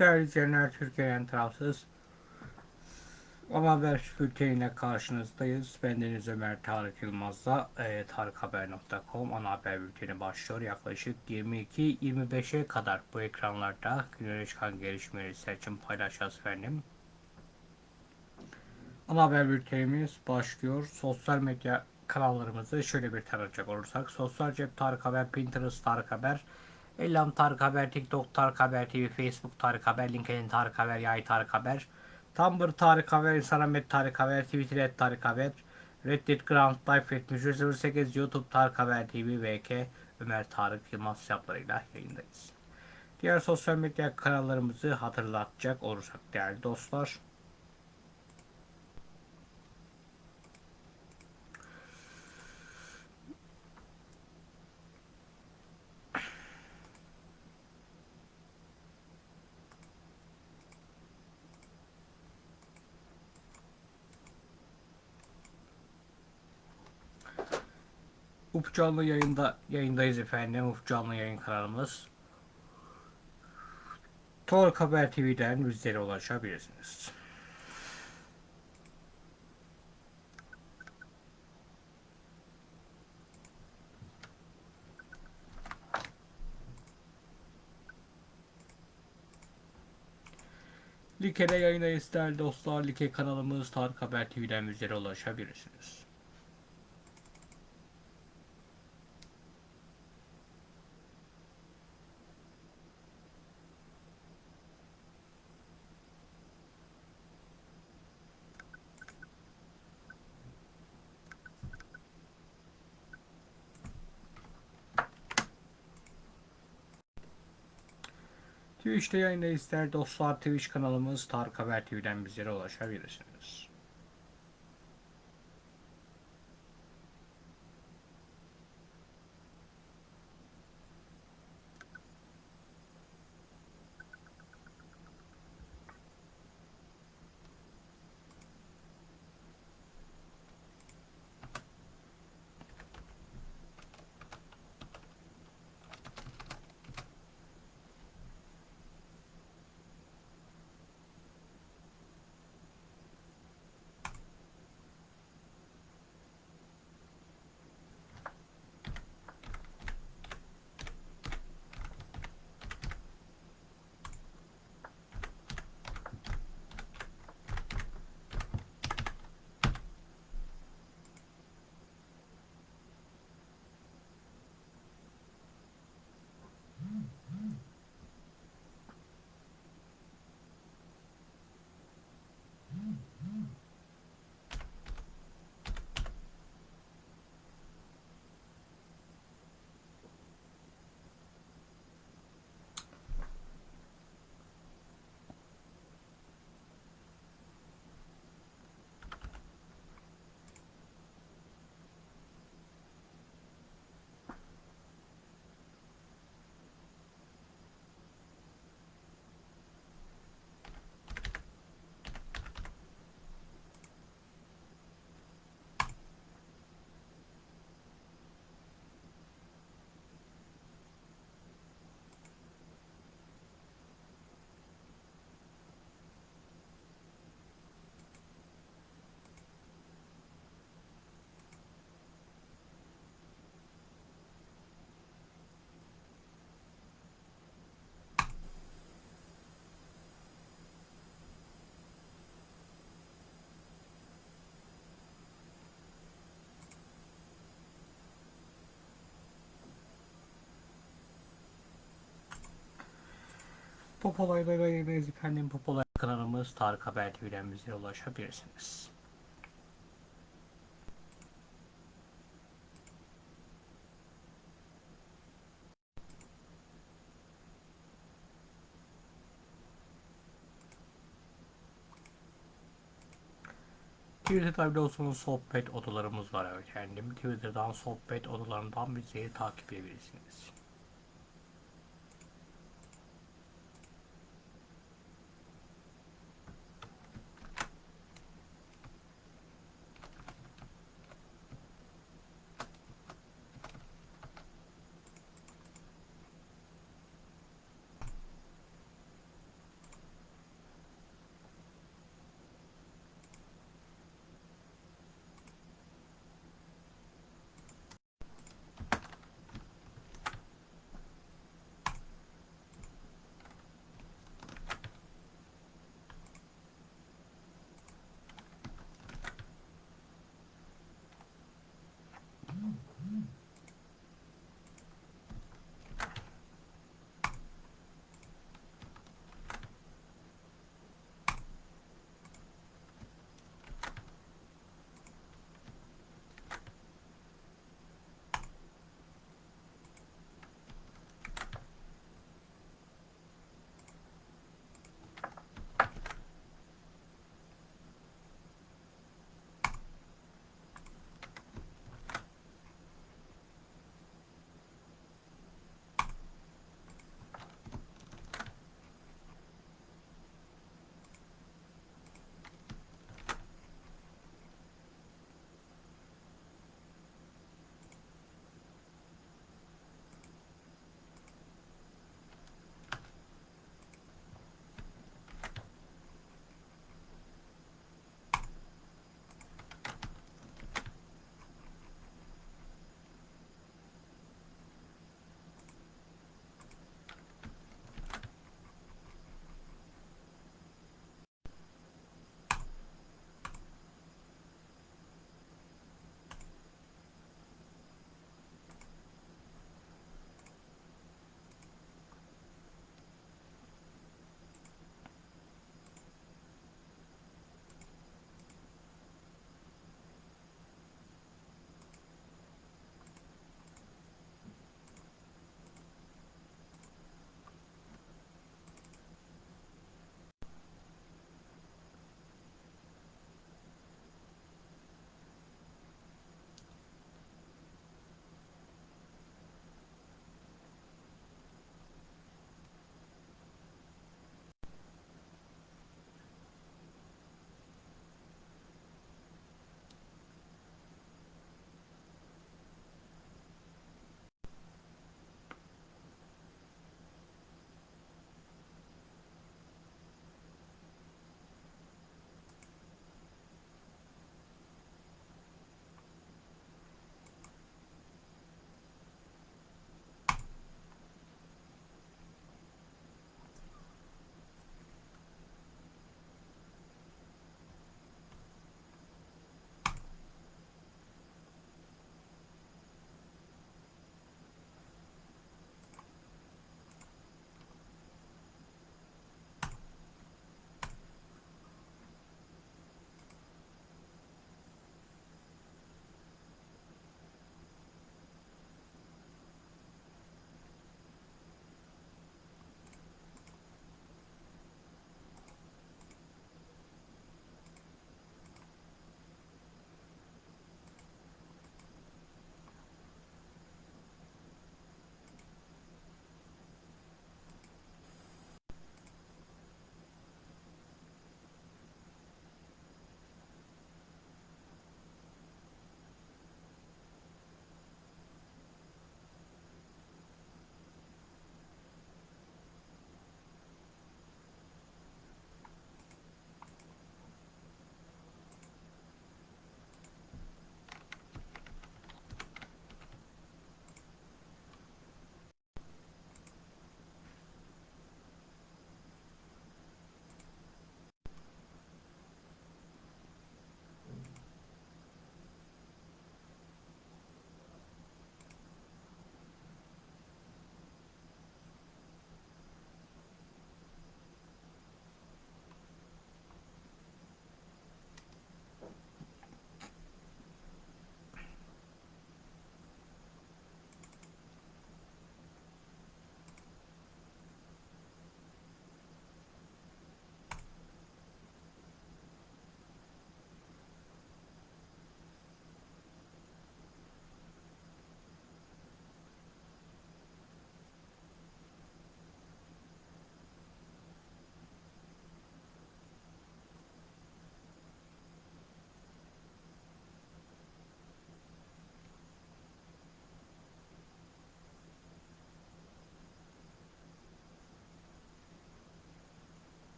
Değerli izleyenler, Türkiye'nin tarafsız ama haber bülteniyle karşınızdayız. Bendeniz Ömer Tarık Yılmaz'la e, tarikhaber.com ana haber bülteni başlıyor. Yaklaşık 22-25'e kadar bu ekranlarda günlük çıkan gelişmeleri seçim paylaşacağız efendim. Ana haber bültenimiz başlıyor. Sosyal medya kanallarımızı şöyle bir tanıcak olursak. Sosyal cep Tarık Haber, Pinterest Tarık Haber, Ellam Tarık Haber, TikTok Tarık Haber TV, Facebook Tarık Haber, LinkedIn Tarık Haber, Yay Tarık Haber, Tumblr Tarık Haber, Instagram Tarık Haber, Twitter et Tarık Haber, Reddit Ground Life et 08 YouTube Tarık Haber TV, VK Ömer Tarık Yılmaz hesaplarıyla yayındayız. Diğer sosyal medya kanallarımızı hatırlatacak olursak değerli dostlar. Canlı yayında yayındayız efendim. Ufuk Canlı yayın kanalımız. Tork Haber TV'den bizlere ulaşabilirsiniz. Like'de yayındayız değerli dostlar. Like kanalımız Tarık Haber TV'den bizlere ulaşabilirsiniz. Twitch'te yayındayız değerli dostlar. Twitch kanalımız Tarık Haber TV'den bizlere ulaşabilirsiniz. Pop olaylarıyla yayındayız efendim. Pop olay kanalımız Tarık Haber TV'den bizlere ulaşabilirsiniz. Twitter'da biliyorsunuz sohbet odalarımız var efendim. Twitter'dan sohbet odalarından bizi takip edebilirsiniz.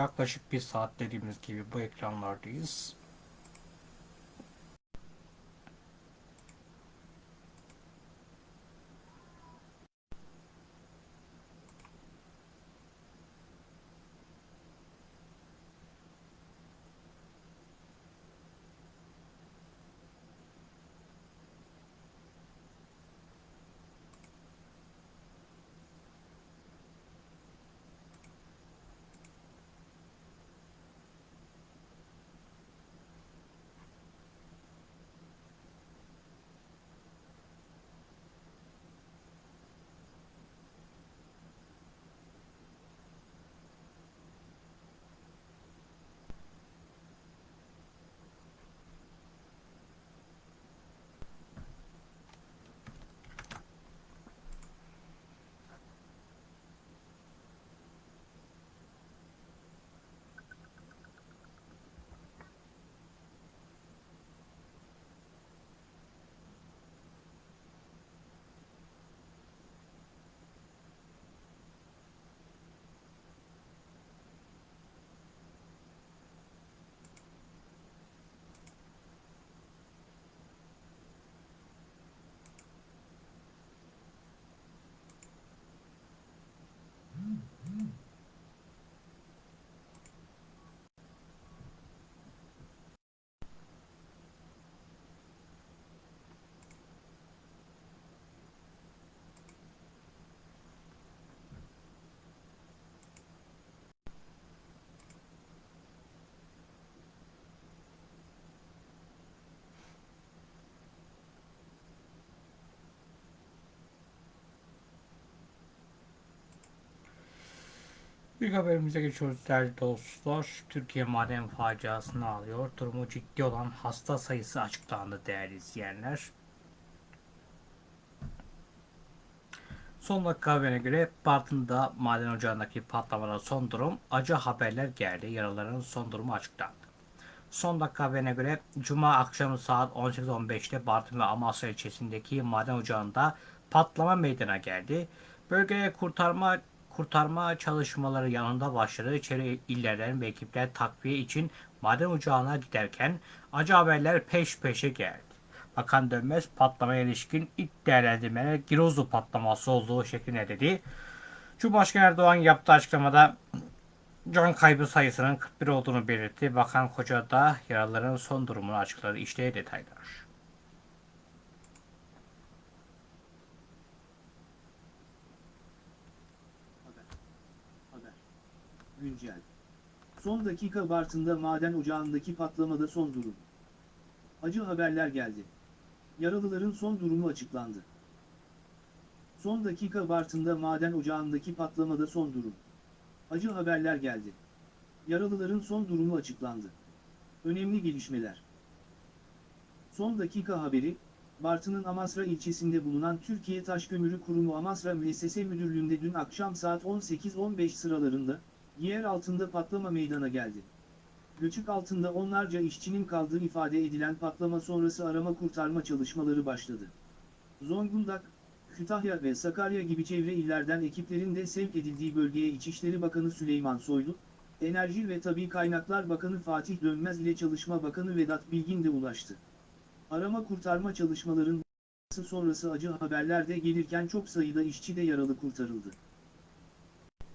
Yaklaşık bir saat dediğimiz gibi bu ekranlardayız. İlk haberimize geçiyoruz değerli dostlar. Türkiye maden faciasını alıyor. Durumu ciddi olan hasta sayısı açıklandı değerli izleyenler. Son dakika haberine göre Bartın'da maden ocağındaki patlamada son durum acı haberler geldi. Yaraların son durumu açıklandı. Son dakika haberine göre Cuma akşamı saat 18.15'te Bartın ve Amasya ilçesindeki maden ocağında patlama meydana geldi. Bölgeye kurtarma kurtarma çalışmaları yanında başladı. İçeri illerden ve ekipler takviye için maden ocağına giderken acı haberler peş peşe geldi. Bakan Dönmez patlamaya ilişkin ilk değerlendirmeler Girozu patlaması olduğu şeklinde dedi. Cumhurbaşkanı Erdoğan yaptığı açıklamada can kaybı sayısının 41 olduğunu belirtti. Bakan Koca da yaralıların son durumunu açıkladı. İşte detaylar. Güncel. Son dakika Bartın'da maden ocağındaki patlamada son durum. Acı haberler geldi. Yaralıların son durumu açıklandı. Son dakika Bartın'da maden ocağındaki patlamada son durum. Acı haberler geldi. Yaralıların son durumu açıklandı. Önemli gelişmeler. Son dakika haberi, Bartın'ın Amasra ilçesinde bulunan Türkiye Taşkömürü Kurumu Amasra Müessese Müdürlüğü'nde dün akşam saat 18.15 sıralarında, yer altında patlama meydana geldi. Göçük altında onlarca işçinin kaldığı ifade edilen patlama sonrası arama kurtarma çalışmaları başladı. Zonguldak, Kütahya ve Sakarya gibi çevre illerden ekiplerin de sevk edildiği bölgeye İçişleri Bakanı Süleyman Soylu, Enerji ve Tabi Kaynaklar Bakanı Fatih Dönmez ile Çalışma Bakanı Vedat Bilgin de ulaştı. Arama kurtarma çalışmaların sonrası acı haberler de gelirken çok sayıda işçi de yaralı kurtarıldı.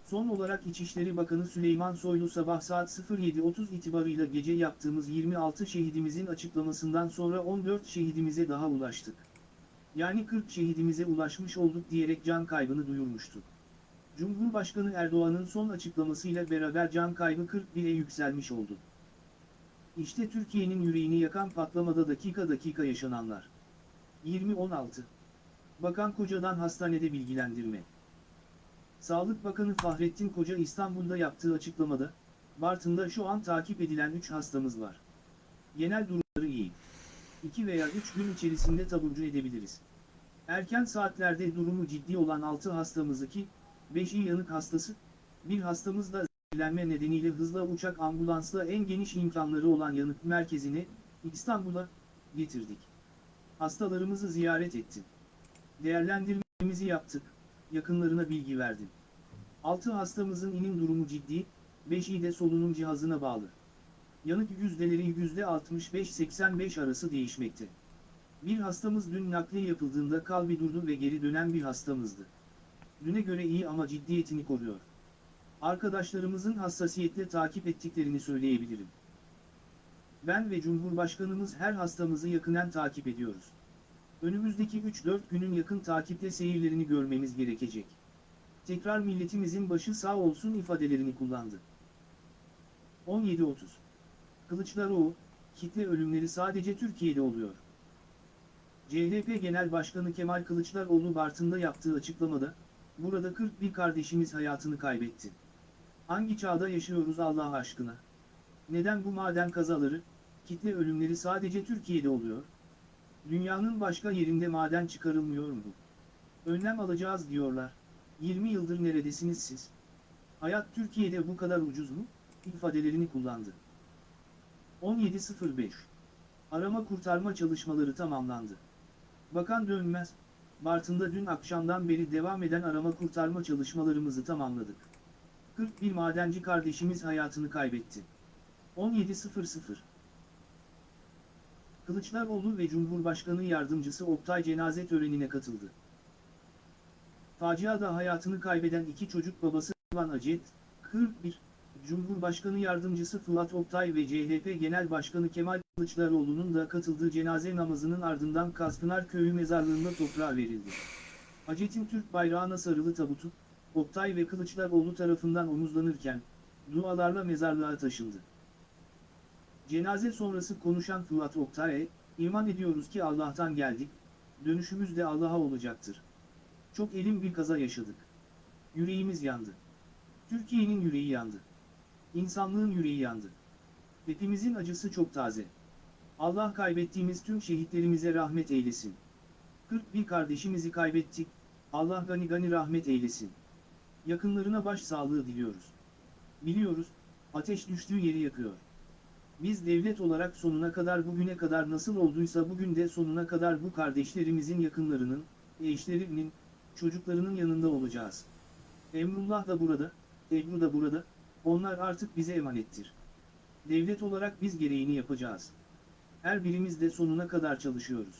Son olarak İçişleri Bakanı Süleyman Soylu sabah saat 07.30 itibarıyla gece yaptığımız 26 şehidimizin açıklamasından sonra 14 şehidimize daha ulaştık. Yani 40 şehidimize ulaşmış olduk diyerek can kaybını duyurmuştu. Cumhurbaşkanı Erdoğan'ın son açıklamasıyla beraber can kaybı 41'e yükselmiş oldu. İşte Türkiye'nin yüreğini yakan patlamada dakika dakika yaşananlar. 20.16 Bakan Koca'dan hastanede bilgilendirme. Sağlık Bakanı Fahrettin Koca İstanbul'da yaptığı açıklamada, Bartın'da şu an takip edilen 3 hastamız var. Genel durumları iyi. 2 veya 3 gün içerisinde taburcu edebiliriz. Erken saatlerde durumu ciddi olan 6 hastamızı ki, 5'i yanık hastası, bir hastamız da zehirlenme nedeniyle hızla uçak ambulansla en geniş imkanları olan yanık merkezine, İstanbul'a, getirdik. Hastalarımızı ziyaret ettim. Değerlendirmemizi yaptık, yakınlarına bilgi verdim. 6 hastamızın inim durumu ciddi, 5'i de solunum cihazına bağlı. Yanık yüzdeleri %65-85 arası değişmekte. Bir hastamız dün nakliye yapıldığında kalbi durdu ve geri dönen bir hastamızdı. Düne göre iyi ama ciddiyetini koruyor. Arkadaşlarımızın hassasiyetle takip ettiklerini söyleyebilirim. Ben ve Cumhurbaşkanımız her hastamızı yakından takip ediyoruz. Önümüzdeki 3-4 günün yakın takipte seyirlerini görmemiz gerekecek. Tekrar milletimizin başı sağ olsun ifadelerini kullandı. 17.30 Kılıçdaroğlu, kitle ölümleri sadece Türkiye'de oluyor. CHP Genel Başkanı Kemal Kılıçdaroğlu Bartın'da yaptığı açıklamada, burada 41 kardeşimiz hayatını kaybetti. Hangi çağda yaşıyoruz Allah aşkına? Neden bu maden kazaları, kitle ölümleri sadece Türkiye'de oluyor? Dünyanın başka yerinde maden çıkarılmıyor mu? Önlem alacağız diyorlar. 20 yıldır neredesiniz siz? Hayat Türkiye'de bu kadar ucuz mu? ifadelerini kullandı. 17.05 Arama kurtarma çalışmaları tamamlandı. Bakan Dönmez, Bartın'da dün akşamdan beri devam eden arama kurtarma çalışmalarımızı tamamladık. 41 madenci kardeşimiz hayatını kaybetti. 17.00 Kılıçdaroğlu ve Cumhurbaşkanı Yardımcısı Oktay cenaze törenine katıldı. Faciada hayatını kaybeden iki çocuk babası Van Acet, 41, Cumhurbaşkanı Yardımcısı Fırat Oktay ve CHP Genel Başkanı Kemal Kılıçdaroğlu'nun da katıldığı cenaze namazının ardından Kaspınar Köyü mezarlığında toprağa verildi. Acet'in Türk bayrağına sarılı tabutu, Oktay ve Kılıçdaroğlu tarafından omuzlanırken, dualarla mezarlığa taşındı. Cenaze sonrası konuşan Fırat Oktay, iman ediyoruz ki Allah'tan geldik, dönüşümüz de Allah'a olacaktır. Çok elim bir kaza yaşadık. Yüreğimiz yandı. Türkiye'nin yüreği yandı. İnsanlığın yüreği yandı. Hepimizin acısı çok taze. Allah kaybettiğimiz tüm şehitlerimize rahmet eylesin. 41 kardeşimizi kaybettik, Allah gani gani rahmet eylesin. Yakınlarına baş sağlığı diliyoruz. Biliyoruz, ateş düştüğü yeri yakıyor. Biz devlet olarak sonuna kadar bugüne kadar nasıl olduysa bugün de sonuna kadar bu kardeşlerimizin yakınlarının, eşlerinin, çocuklarının yanında olacağız. Emrullah da burada, Ebru da burada, onlar artık bize emanettir. Devlet olarak biz gereğini yapacağız. Her birimiz de sonuna kadar çalışıyoruz.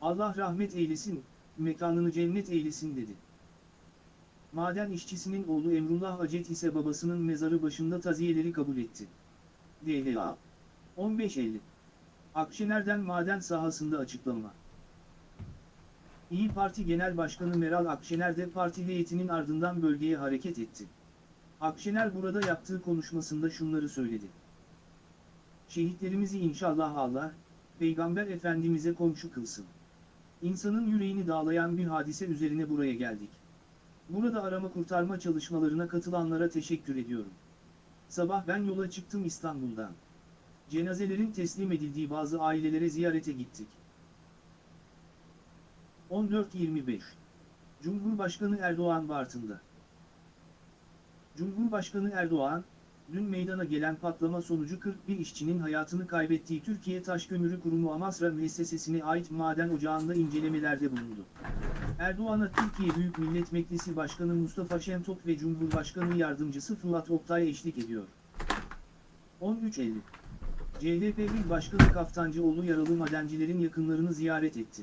Allah rahmet eylesin, mekanını cennet eylesin dedi. Maden işçisinin oğlu Emrullah Acet ise babasının mezarı başında taziyeleri kabul etti. DLA 15.50 Akşener'den maden sahasında açıklama. İyi Parti Genel Başkanı Meral Akşener de parti heyetinin ardından bölgeye hareket etti. Akşener burada yaptığı konuşmasında şunları söyledi. Şehitlerimizi inşallah Allah, Peygamber Efendimiz'e komşu kılsın. İnsanın yüreğini dağlayan bir hadise üzerine buraya geldik. Burada arama kurtarma çalışmalarına katılanlara teşekkür ediyorum. Sabah ben yola çıktım İstanbul'dan. Cenazelerin teslim edildiği bazı ailelere ziyarete gittik. 14.25 Cumhurbaşkanı Erdoğan Bartın'da. Cumhurbaşkanı Erdoğan, dün meydana gelen patlama sonucu 41 işçinin hayatını kaybettiği Türkiye Taşkömürü Kurumu Amasra Müessesesi'ne ait maden ocağında incelemelerde bulundu. Erdoğan'a Türkiye Büyük Millet Meclisi Başkanı Mustafa Şentop ve Cumhurbaşkanı Yardımcısı Fırat Oktay eşlik ediyor. 13.50 CHP İl Başkanı Kaftancıoğlu yaralı madencilerin yakınlarını ziyaret etti.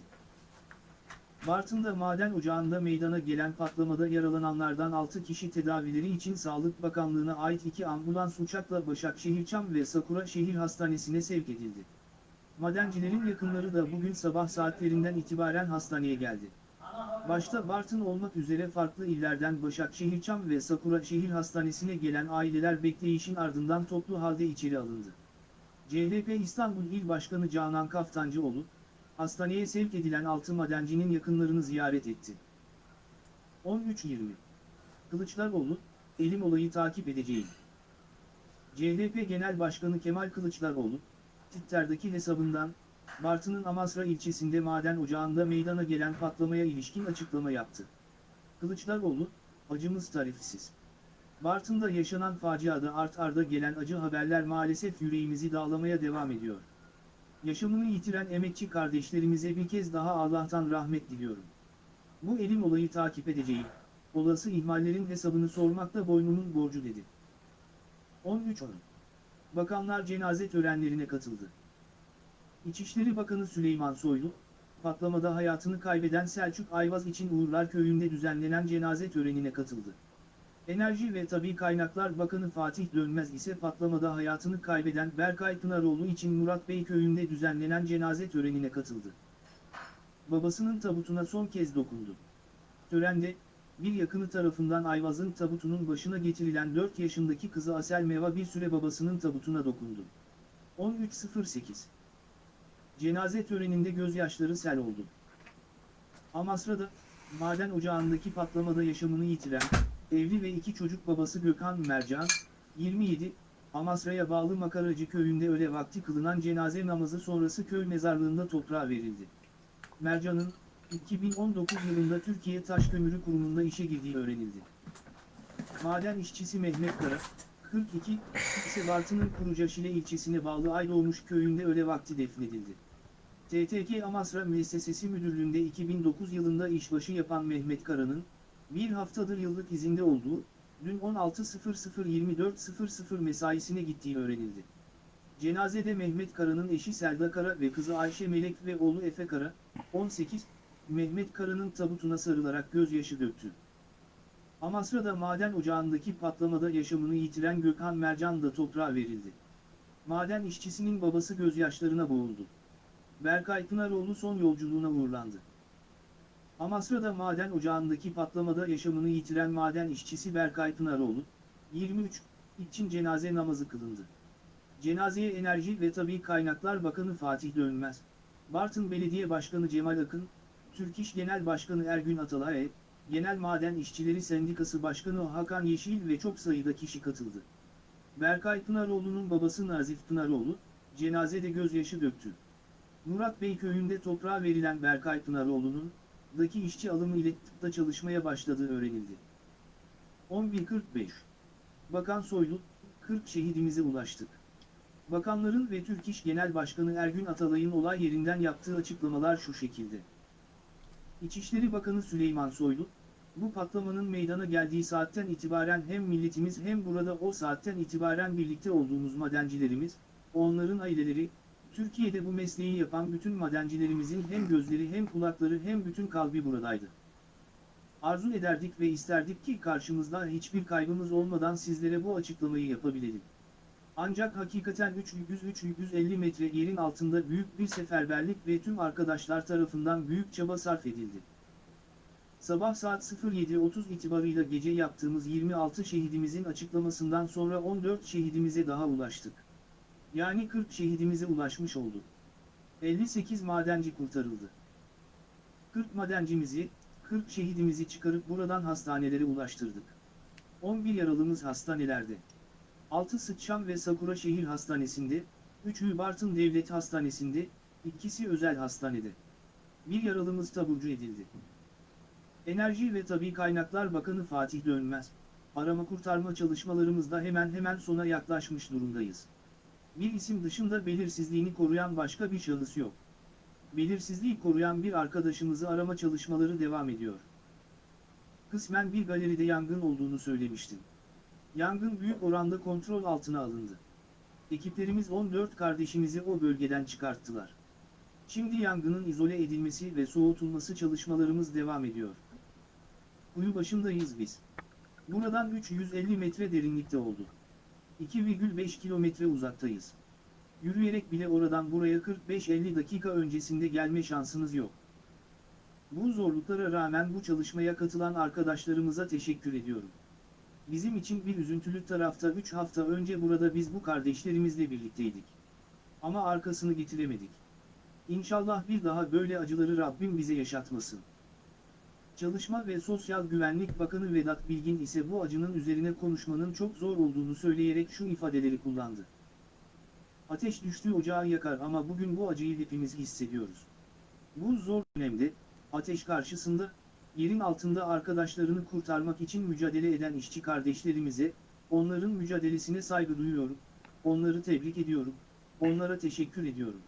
Bartın'da maden ocağında meydana gelen patlamada yaralananlardan 6 kişi tedavileri için Sağlık Bakanlığı'na ait 2 ambulans uçakla Başakşehirçam ve Sakura Şehir Hastanesi'ne sevk edildi. Madencilerin yakınları da bugün sabah saatlerinden itibaren hastaneye geldi. Başta Bartın olmak üzere farklı illerden Başakşehirçam ve Sakura Şehir Hastanesi'ne gelen aileler bekleyişin ardından toplu halde içeri alındı. CHP İstanbul İl Başkanı Canan Kaftancıoğlu, hastaneye sevk edilen 6 madencinin yakınlarını ziyaret etti. 13.20 Kılıçdaroğlu, elim olayı takip edeceğim. CHP Genel Başkanı Kemal Kılıçdaroğlu, Twitter'daki hesabından, Bartın'ın Amasra ilçesinde maden ocağında meydana gelen patlamaya ilişkin açıklama yaptı. Kılıçdaroğlu, acımız tarifsiz. Bartın'da yaşanan faciada art arda gelen acı haberler maalesef yüreğimizi dağlamaya devam ediyor. Yaşamını yitiren emekçi kardeşlerimize bir kez daha Allah'tan rahmet diliyorum. Bu elim olayı takip edeceğim, olası ihmallerin hesabını sormak da boynumun borcu dedi. 13 Oyun Bakanlar cenaze törenlerine katıldı. İçişleri Bakanı Süleyman Soylu, patlamada hayatını kaybeden Selçuk Ayvaz için Uğurlar Köyü'nde düzenlenen cenaze törenine katıldı. Enerji ve Tabi Kaynaklar Bakanı Fatih Dönmez ise patlamada hayatını kaybeden Berkay Pınaroğlu için Murat Bey Köyü'nde düzenlenen cenaze törenine katıldı. Babasının tabutuna son kez dokundu. Törende, bir yakını tarafından Ayvaz'ın tabutunun başına getirilen 4 yaşındaki kızı Asel Meva bir süre babasının tabutuna dokundu. 13.08 Cenaze töreninde gözyaşları sel oldu. Amasra'da, maden ocağındaki patlamada yaşamını yitiren, evli ve iki çocuk babası Gökhan Mercan, 27, Amasra'ya bağlı Makaracı köyünde öğle vakti kılınan cenaze namazı sonrası köy mezarlığında toprağa verildi. Mercan'ın, 2019 yılında Türkiye Taş Kömürü Kurumu'nda işe girdiği öğrenildi. Maden işçisi Mehmet Kara, 42, ise Bartın'ın Kurucaşile ilçesine bağlı Aydoğmuş köyünde öğle vakti defnedildi. TTK Amasra Müessesesi Müdürlüğü'nde 2009 yılında işbaşı yapan Mehmet Kara'nın, bir haftadır yıllık izinde olduğu, dün 16.00-24.00 mesaisine gittiği öğrenildi. Cenazede Mehmet Kara'nın eşi Selda Kara ve kızı Ayşe Melek ve oğlu Efe Kara, 18, Mehmet Kara'nın tabutuna sarılarak gözyaşı döktü. Amasra'da maden ocağındaki patlamada yaşamını yitiren Gökhan Mercan da toprağa verildi. Maden işçisinin babası gözyaşlarına boğuldu. Berkay Pınaroğlu son yolculuğuna uğurlandı. Amasra'da maden ocağındaki patlamada yaşamını yitiren maden işçisi Berkay Pınaroğlu, 23, için cenaze namazı kılındı. Cenazeye Enerji ve Tabi Kaynaklar Bakanı Fatih Dönmez, Bartın Belediye Başkanı Cemal Akın, Türk İş Genel Başkanı Ergün Atalay, Genel Maden İşçileri Sendikası Başkanı Hakan Yeşil ve çok sayıda kişi katıldı. Berkay Pınaroğlu'nun babası Nazif Pınaroğlu, cenazede gözyaşı döktü. Murat Bey köyünde toprağa verilen Berkay Pınaroğlu'nun, daki işçi alımı ile tıpta çalışmaya başladığı öğrenildi. 11.45 Bakan Soylu, 40 şehidimize ulaştık. Bakanların ve Türk İş Genel Başkanı Ergün Atalay'ın olay yerinden yaptığı açıklamalar şu şekilde. İçişleri Bakanı Süleyman Soylu, bu patlamanın meydana geldiği saatten itibaren hem milletimiz hem burada o saatten itibaren birlikte olduğumuz madencilerimiz, onların aileleri, Türkiye'de bu mesleği yapan bütün madencilerimizin hem gözleri hem kulakları hem bütün kalbi buradaydı. Arzu ederdik ve isterdik ki karşımızda hiçbir kaybımız olmadan sizlere bu açıklamayı yapabilelim. Ancak hakikaten 300-350 metre yerin altında büyük bir seferberlik ve tüm arkadaşlar tarafından büyük çaba sarf edildi. Sabah saat 07.30 itibarıyla gece yaptığımız 26 şehidimizin açıklamasından sonra 14 şehidimize daha ulaştık. Yani 40 şehidimize ulaşmış olduk. 58 madenci kurtarıldı. 40 madencimizi, 40 şehidimizi çıkarıp buradan hastanelere ulaştırdık. 11 yaralımız hastanelerde. 6 Sıçan ve Sakura Şehir Hastanesi'nde, 3'ü Bartın Devlet Hastanesi'nde, ikisi özel hastanede. Bir yaralımız taburcu edildi. Enerji ve Tabi Kaynaklar Bakanı Fatih Dönmez, arama kurtarma çalışmalarımızda hemen hemen sona yaklaşmış durumdayız. Bir isim dışında belirsizliğini koruyan başka bir şahıs yok. Belirsizliği koruyan bir arkadaşımızı arama çalışmaları devam ediyor. Kısmen bir galeride yangın olduğunu söylemiştim. Yangın büyük oranda kontrol altına alındı. Ekiplerimiz 14 kardeşimizi o bölgeden çıkarttılar. Şimdi yangının izole edilmesi ve soğutulması çalışmalarımız devam ediyor. Kuyu başındayız biz. Buradan 350 metre derinlikte oldu. 2,5 kilometre uzaktayız. Yürüyerek bile oradan buraya 45-50 dakika öncesinde gelme şansınız yok. Bu zorluklara rağmen bu çalışmaya katılan arkadaşlarımıza teşekkür ediyorum. Bizim için bir üzüntülü tarafta 3 hafta önce burada biz bu kardeşlerimizle birlikteydik. Ama arkasını getiremedik. İnşallah bir daha böyle acıları Rabbim bize yaşatmasın. Çalışma ve Sosyal Güvenlik Bakanı Vedat Bilgin ise bu acının üzerine konuşmanın çok zor olduğunu söyleyerek şu ifadeleri kullandı. Ateş düştüğü ocağı yakar ama bugün bu acıyı hepimiz hissediyoruz. Bu zor dönemde, ateş karşısında, yerin altında arkadaşlarını kurtarmak için mücadele eden işçi kardeşlerimize, onların mücadelesine saygı duyuyorum, onları tebrik ediyorum, onlara teşekkür ediyorum.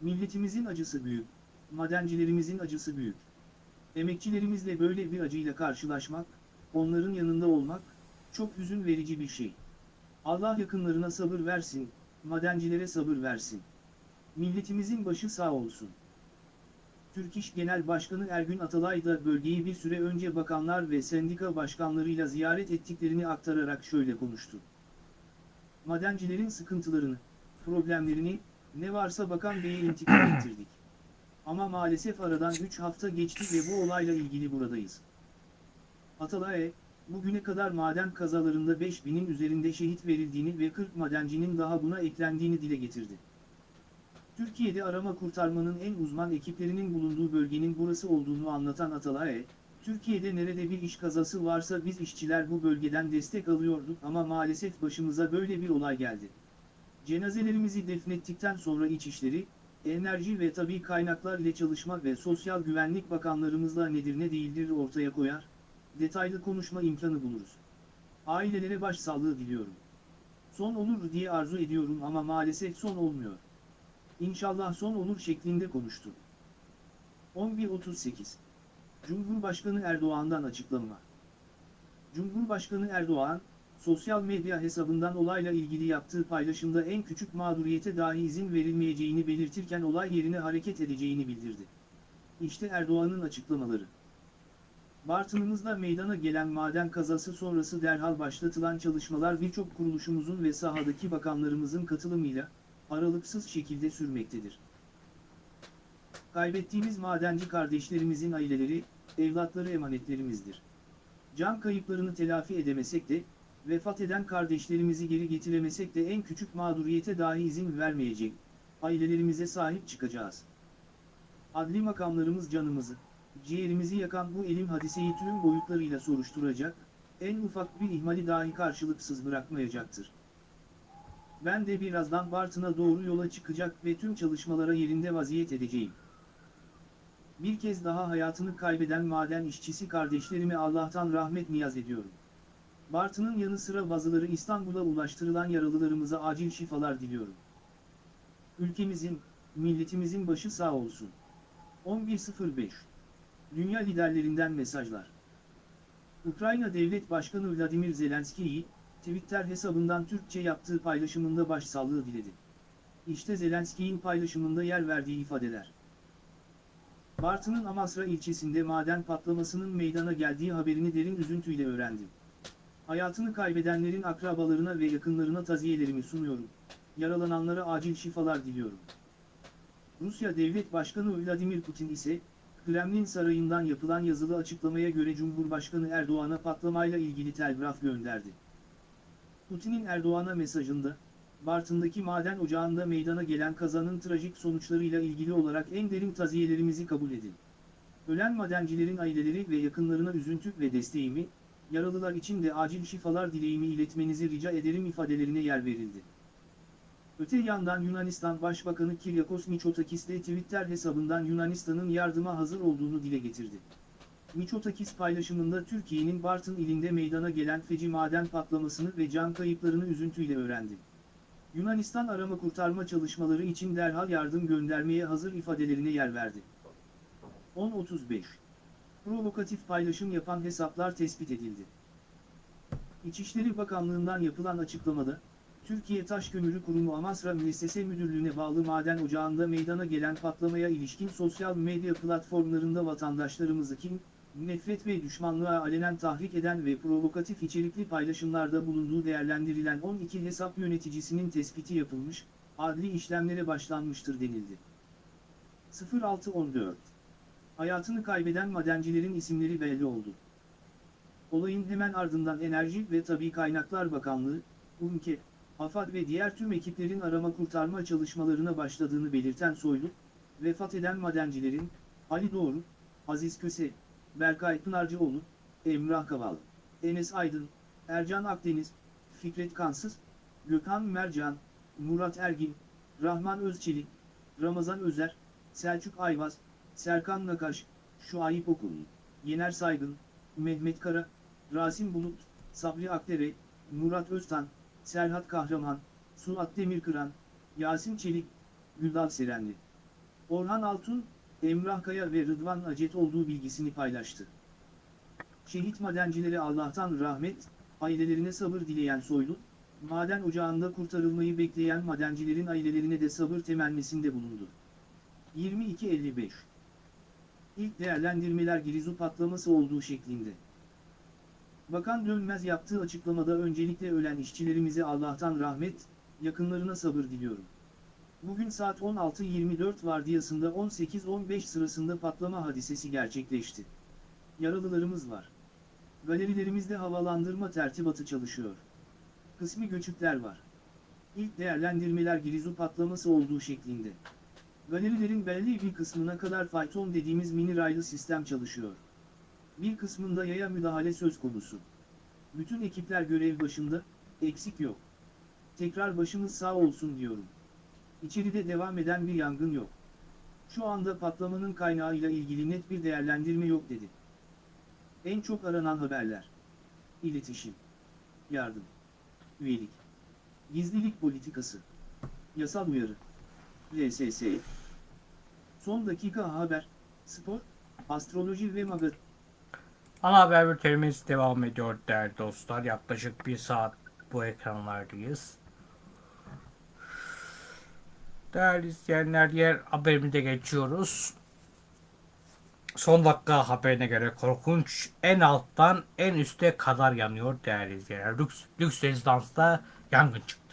Milletimizin acısı büyük, madencilerimizin acısı büyük. Emekçilerimizle böyle bir acıyla karşılaşmak, onların yanında olmak, çok hüzün verici bir şey. Allah yakınlarına sabır versin, madencilere sabır versin. Milletimizin başı sağ olsun. Türk İş Genel Başkanı Ergün Atalay da bölgeyi bir süre önce bakanlar ve sendika başkanlarıyla ziyaret ettiklerini aktararak şöyle konuştu. Madencilerin sıkıntılarını, problemlerini, ne varsa Bakan Bey'e intikal ettirdik. Ama maalesef aradan 3 hafta geçti ve bu olayla ilgili buradayız. Atalay, bugüne kadar maden kazalarında 5000'in üzerinde şehit verildiğini ve 40 madencinin daha buna eklendiğini dile getirdi. Türkiye'de arama kurtarmanın en uzman ekiplerinin bulunduğu bölgenin burası olduğunu anlatan Atalay, Türkiye'de nerede bir iş kazası varsa biz işçiler bu bölgeden destek alıyorduk ama maalesef başımıza böyle bir olay geldi. Cenazelerimizi defnettikten sonra İçişleri, Enerji ve Tabi Kaynaklar ile Çalışma ve Sosyal Güvenlik Bakanlarımızla nedir ne değildir ortaya koyar, detaylı konuşma imkanı buluruz. Ailelere başsağlığı diliyorum. Son olur diye arzu ediyorum ama maalesef son olmuyor. İnşallah son olur şeklinde konuştu. 11.38 Cumhurbaşkanı Erdoğan'dan açıklama. Cumhurbaşkanı Erdoğan, sosyal medya hesabından olayla ilgili yaptığı paylaşımda en küçük mağduriyete dahi izin verilmeyeceğini belirtirken olay yerine hareket edeceğini bildirdi. İşte Erdoğan'ın açıklamaları. Bartınımızda meydana gelen maden kazası sonrası derhal başlatılan çalışmalar birçok kuruluşumuzun ve sahadaki bakanlarımızın katılımıyla, aralıksız şekilde sürmektedir. Kaybettiğimiz madenci kardeşlerimizin aileleri, evlatları emanetlerimizdir. Can kayıplarını telafi edemesek de, vefat eden kardeşlerimizi geri getiremesek de en küçük mağduriyete dahi izin vermeyecek, ailelerimize sahip çıkacağız. Adli makamlarımız canımızı, ciğerimizi yakan bu elim hadiseyi tüm boyutlarıyla soruşturacak, en ufak bir ihmali dahi karşılıksız bırakmayacaktır. Ben de birazdan Bartın'a doğru yola çıkacak ve tüm çalışmalara yerinde vaziyet edeceğim. Bir kez daha hayatını kaybeden maden işçisi kardeşlerime Allah'tan rahmet niyaz ediyorum. Bartın'ın yanı sıra bazıları İstanbul'a ulaştırılan yaralılarımıza acil şifalar diliyorum. Ülkemizin, milletimizin başı sağ olsun. 11.05 Dünya liderlerinden mesajlar. Ukrayna Devlet Başkanı Vladimir Zelenski'yi, Twitter hesabından Türkçe yaptığı paylaşımında başsağlığı diledi. İşte Zelenski'nin paylaşımında yer verdiği ifadeler. Bartın'ın Amasra ilçesinde maden patlamasının meydana geldiği haberini derin üzüntüyle öğrendim. Hayatını kaybedenlerin akrabalarına ve yakınlarına taziyelerimi sunuyorum. Yaralananlara acil şifalar diliyorum. Rusya Devlet Başkanı Vladimir Putin ise, Kremlin Sarayı'ndan yapılan yazılı açıklamaya göre Cumhurbaşkanı Erdoğan'a patlamayla ilgili telgraf gönderdi. Putin'in Erdoğan'a mesajında, Bartın'daki maden ocağında meydana gelen kazanın trajik sonuçlarıyla ilgili olarak en derin taziyelerimizi kabul edin. Ölen madencilerin aileleri ve yakınlarına üzüntü ve desteğimi, yaralılar için de acil şifalar dileğimi iletmenizi rica ederim ifadelerine yer verildi. Öte yandan Yunanistan Başbakanı Kyriakos Mitsotakis de Twitter hesabından Yunanistan'ın yardıma hazır olduğunu dile getirdi. Mitsotakis paylaşımında Türkiye'nin Bartın ilinde meydana gelen feci maden patlamasını ve can kayıplarını üzüntüyle öğrendi. Yunanistan arama kurtarma çalışmaları için derhal yardım göndermeye hazır ifadelerine yer verdi. 10.35 Provokatif paylaşım yapan hesaplar tespit edildi. İçişleri Bakanlığı'ndan yapılan açıklamada, Türkiye Taş Kömürü Kurumu Amasra Müessese Müdürlüğü'ne bağlı maden ocağında meydana gelen patlamaya ilişkin sosyal medya platformlarında vatandaşlarımızı kim, nefret ve düşmanlığa alenen tahrik eden ve provokatif içerikli paylaşımlarda bulunduğu değerlendirilen 12 hesap yöneticisinin tespiti yapılmış, adli işlemlere başlanmıştır denildi. 0614 Hayatını kaybeden madencilerin isimleri belli oldu. Olayın hemen ardından Enerji ve Tabi Kaynaklar Bakanlığı, UMKE, AFAD ve diğer tüm ekiplerin arama kurtarma çalışmalarına başladığını belirten Soylu, vefat eden madencilerin, Ali Doğru, Aziz Köse, Berkay Pınarcıoğlu, Emrah Kaval, Enes Aydın, Ercan Akdeniz, Fikret Kansız, Gökhan Mercan, Murat Ergin, Rahman Özçelik, Ramazan Özer, Selçuk Ayvaz, Serkan Nakaş, Şuayip Okul, Yener Saygın, Mehmet Kara, Rasim Bulut, Sabri Akdere, Murat Öztan, Serhat Kahraman, Suat Demirkıran, Yasin Çelik, Güldal Serenli. Orhan Altun, Emrah Kaya ve Rıdvan Acet olduğu bilgisini paylaştı. Şehit madencilere Allah'tan rahmet, ailelerine sabır dileyen Soylu, maden ocağında kurtarılmayı bekleyen madencilerin ailelerine de sabır temennisinde bulundu. 22.55 İlk değerlendirmeler Girizu patlaması olduğu şeklinde. Bakan Dönmez yaptığı açıklamada öncelikle ölen işçilerimize Allah'tan rahmet, yakınlarına sabır diliyorum. Bugün saat 16.24 vardiyasında 18.15 sırasında patlama hadisesi gerçekleşti. Yaralılarımız var. Galerilerimizde havalandırma tertibatı çalışıyor. Kısmi göçükler var. İlk değerlendirmeler Girizu patlaması olduğu şeklinde. Galerilerin belli bir kısmına kadar fayton dediğimiz mini raylı sistem çalışıyor. Bir kısmında yaya müdahale söz konusu. Bütün ekipler görev başında, eksik yok. Tekrar başımız sağ olsun diyorum. İçeride devam eden bir yangın yok. Şu anda patlamanın kaynağıyla ilgili net bir değerlendirme yok dedi. En çok aranan haberler. İletişim. Yardım. Üyelik. Gizlilik politikası. Yasal uyarı. RSS. Son dakika haber, spor, astroloji ve magazin. Ana haber bültenimiz devam ediyor değerli dostlar. Yaklaşık bir saat bu ekranlardayız. Değerli izleyenler diğer haberimize geçiyoruz. Son dakika haberine göre korkunç en alttan en üste kadar yanıyor değerli izleyenler. Lüks, lüks rezidansta yangın çıktı.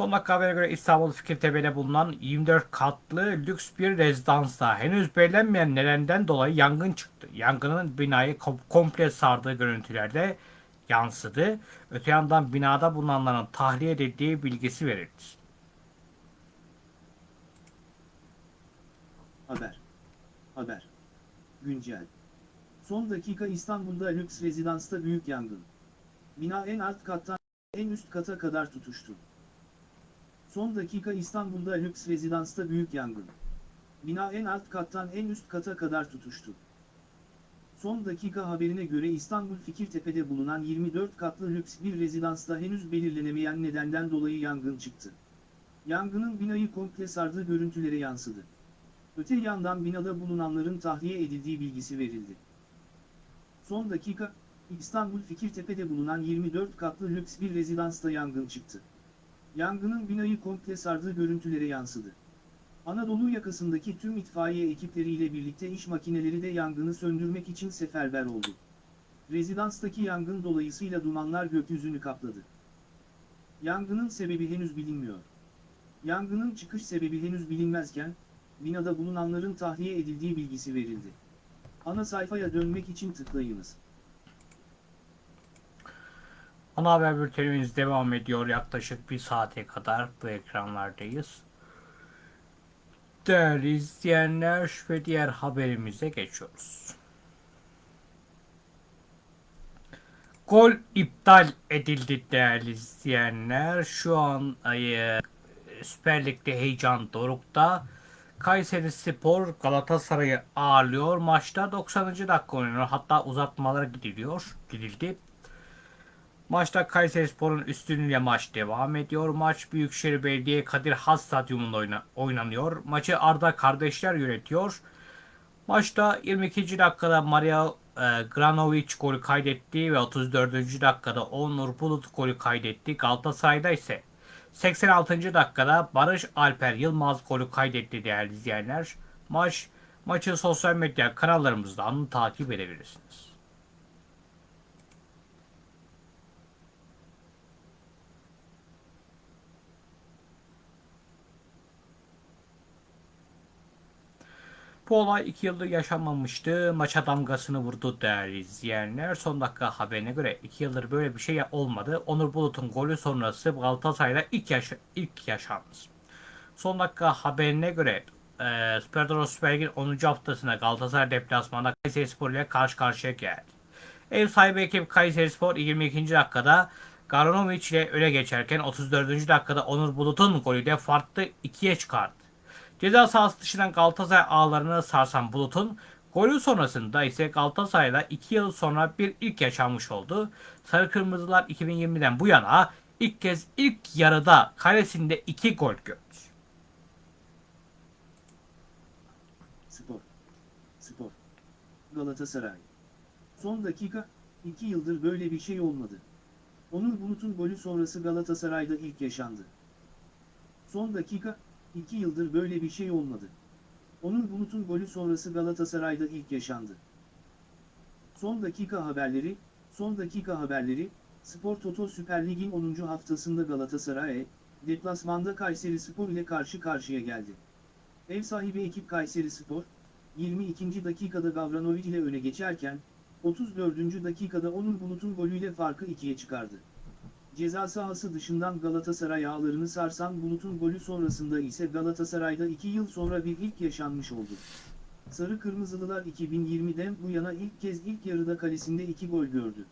Son dakika haberine göre İstanbul Fikirtepe'de bulunan 24 katlı lüks bir rezidansta henüz belirlenmeyen nedenden dolayı yangın çıktı. Yangının binayı kom- komple sardığı görüntülerde yansıdı. Öte yandan binada bulunanların tahliye edildiği bilgisi verildi. Haber. Haber. Güncel. Son dakika İstanbul'da lüks rezidansta büyük yangın. Bina en alt kattan en üst kata kadar tutuştu. Son dakika İstanbul'da lüks rezidansta büyük yangın. Bina en alt kattan en üst kata kadar tutuştu. Son dakika haberine göre İstanbul Fikirtepe'de bulunan 24 katlı lüks bir rezidansta henüz belirlenemeyen nedenden dolayı yangın çıktı. Yangının binayı komple sardığı görüntülere yansıdı. Öte yandan binada bulunanların tahliye edildiği bilgisi verildi. Son dakika, İstanbul Fikirtepe'de bulunan 24 katlı lüks bir rezidansta yangın çıktı. Yangının binayı komple sardığı görüntülere yansıdı. Anadolu yakasındaki tüm itfaiye ekipleriyle birlikte iş makineleri de yangını söndürmek için seferber oldu. Rezidanstaki yangın dolayısıyla dumanlar gökyüzünü kapladı. Yangının sebebi henüz bilinmiyor. Yangının çıkış sebebi henüz bilinmezken, binada bulunanların tahliye edildiği bilgisi verildi. Ana sayfaya dönmek için tıklayınız. Ana haber bültenimiz devam ediyor. Yaklaşık bir saate kadar bu ekranlardayız. Değerli izleyenler ve diğer haberimize geçiyoruz. Gol iptal edildi değerli izleyenler. Şu an e, Süper Lig'de heyecan dorukta. Kayseri Spor Galatasaray'ı ağırlıyor. Maçta 90. dakika oynanıyor. Hatta uzatmalara gidiliyor. Gidildi. Maçta Kayserispor'un üstünlüğüyle maç devam ediyor. Maç Büyükşehir Belediye Kadir Has Stadyumunda oyna- oynanıyor. Maçı Arda kardeşler yönetiyor. Maçta 22. dakikada Maria e, Granovic golü kaydetti ve 34. dakikada Onur Bulut golü kaydetti. Galatasaray'da ise 86. dakikada Barış Alper Yılmaz golü kaydetti değerli izleyenler. Maç maçı sosyal medya kanallarımızdan takip edebilirsiniz. Bu olay 2 yıldır yaşanmamıştı. Maça damgasını vurdu değerli izleyenler. Son dakika haberine göre 2 yıldır böyle bir şey olmadı. Onur Bulut'un golü sonrası Galatasaray'da ilk, yaşa ilk yaşandı. Son dakika haberine göre e, Superdor Süper Lig'in 10. haftasında Galatasaray deplasmanında Kayserispor ile karşı karşıya geldi. Ev sahibi ekip Kayserispor 22. dakikada Garanovic ile öne geçerken 34. dakikada Onur Bulut'un golüyle farklı ikiye çıkardı. Ceza sahası dışından Galatasaray ağlarını sarsan Bulut'un golü sonrasında ise Galatasaray'da 2 yıl sonra bir ilk yaşanmış oldu. Sarı Kırmızılar 2020'den bu yana ilk kez ilk yarıda kalesinde 2 gol gördü. Spor. Spor. Galatasaray. Son dakika, 2 yıldır böyle bir şey olmadı. Onur Bulut'un golü sonrası Galatasaray'da ilk yaşandı. Son dakika, 2 yıldır böyle bir şey olmadı. Onur Bulut'un golü sonrası Galatasaray'da ilk yaşandı. Son dakika haberleri, son dakika haberleri, Spor Toto Süper Lig'in 10. haftasında Galatasaray, deplasmanda Kayseri Spor ile karşı karşıya geldi. Ev sahibi ekip Kayseri Spor, 22. dakikada Gavranovic ile öne geçerken, 34. dakikada Onur Bulut'un golüyle farkı ikiye çıkardı. Ceza sahası dışından Galatasaray ağlarını sarsan Bulut'un golü sonrasında ise Galatasaray'da 2 yıl sonra bir ilk yaşanmış oldu. Sarı Kırmızılılar 2020'den bu yana ilk kez ilk yarıda kalesinde 2 gol gördü.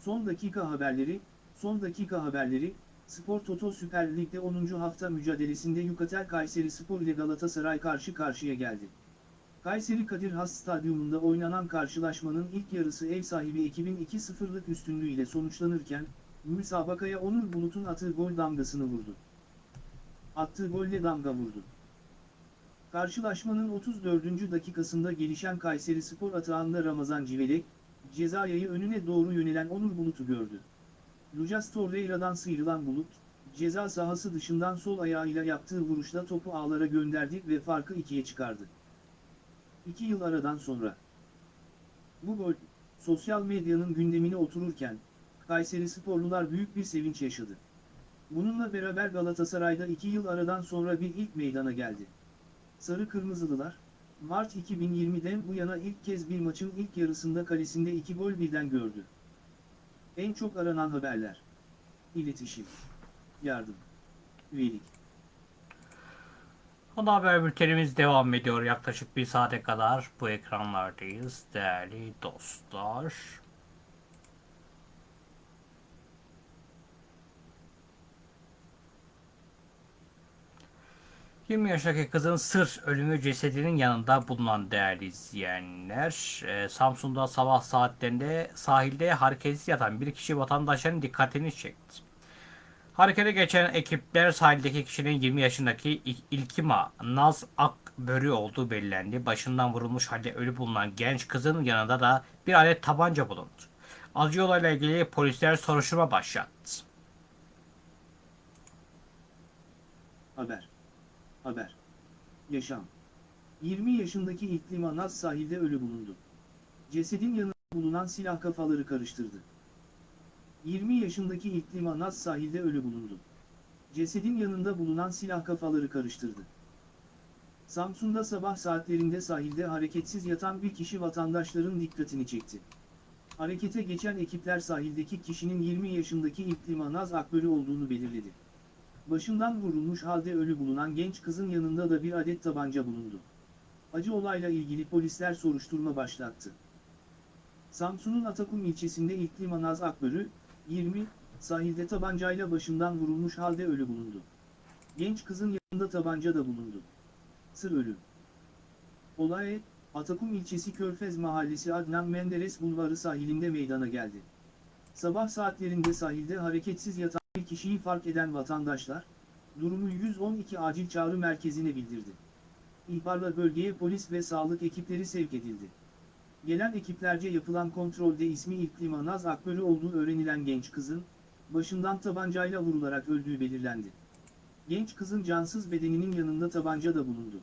Son dakika haberleri, son dakika haberleri, Spor Toto Süper Lig'de 10. hafta mücadelesinde Yukatel Kayseri Spor ile Galatasaray karşı karşıya geldi. Kayseri Kadir Has Stadyumunda oynanan karşılaşmanın ilk yarısı ev sahibi ekibin 2-0'lık üstünlüğüyle sonuçlanırken, müsabakaya Onur Bulut'un attığı gol damgasını vurdu. Attığı golle damga vurdu. Karşılaşmanın 34. dakikasında gelişen Kayseri Spor atağında Ramazan Civelek, ceza yayı önüne doğru yönelen Onur Bulut'u gördü. Lucas Torreira'dan sıyrılan Bulut, ceza sahası dışından sol ayağıyla yaptığı vuruşla topu ağlara gönderdi ve farkı ikiye çıkardı. İki yıl aradan sonra. Bu gol, sosyal medyanın gündemine otururken, Kayseri sporlular büyük bir sevinç yaşadı. Bununla beraber Galatasaray'da iki yıl aradan sonra bir ilk meydana geldi. Sarı Kırmızılılar, Mart 2020'den bu yana ilk kez bir maçın ilk yarısında kalesinde iki gol birden gördü. En çok aranan haberler. İletişim. Yardım. Üyelik. Ana haber bültenimiz devam ediyor. Yaklaşık bir saate kadar bu ekranlardayız değerli dostlar. ...20 yaşındaki kızın sır ölümü cesedinin yanında bulunan değerli izleyenler... e, ...Samsun'da sabah saatlerinde sahilde hareketsiz yatan bir kişi vatandaşların dikkatini çekti. Harekete geçen ekipler sahildeki kişinin 20 yaşındaki İlkima Naz Akbörü olduğu belirlendi. Başından vurulmuş halde ölü bulunan genç kızın yanında da bir adet tabanca bulundu. Acı olayla ilgili polisler soruşturma başlattı. Haber. Haber. Yaşam. 20 yaşındaki İklim Naz sahilde ölü bulundu. Cesedin yanında bulunan silah kafaları karıştırdı. 20 yaşındaki İklim Naz sahilde ölü bulundu. Cesedin yanında bulunan silah kafaları karıştırdı. Samsun'da sabah saatlerinde sahilde hareketsiz yatan bir kişi vatandaşların dikkatini çekti. Harekete geçen ekipler sahildeki kişinin 20 yaşındaki İklim Naz Akbörü olduğunu belirledi. Başından vurulmuş halde ölü bulunan genç kızın yanında da bir adet tabanca bulundu. Acı olayla ilgili polisler soruşturma başlattı. Samsun'un Atakum ilçesinde İklim Naz Akbörü, 20, sahilde tabancayla başından vurulmuş halde ölü bulundu. Genç kızın yanında tabanca da bulundu. Sır ölü. Olay, Atakum ilçesi Körfez Mahallesi Adnan Menderes Bulvarı sahilinde meydana geldi. Sabah saatlerinde sahilde hareketsiz yatan bir kişiyi fark eden vatandaşlar, durumu 112 acil çağrı merkezine bildirdi. İhbarla bölgeye polis ve sağlık ekipleri sevk edildi. Gelen ekiplerce yapılan kontrolde ismi İklim Naz Akbörü olduğu öğrenilen genç kızın, başından tabancayla vurularak öldüğü belirlendi. Genç kızın cansız bedeninin yanında tabanca da bulundu.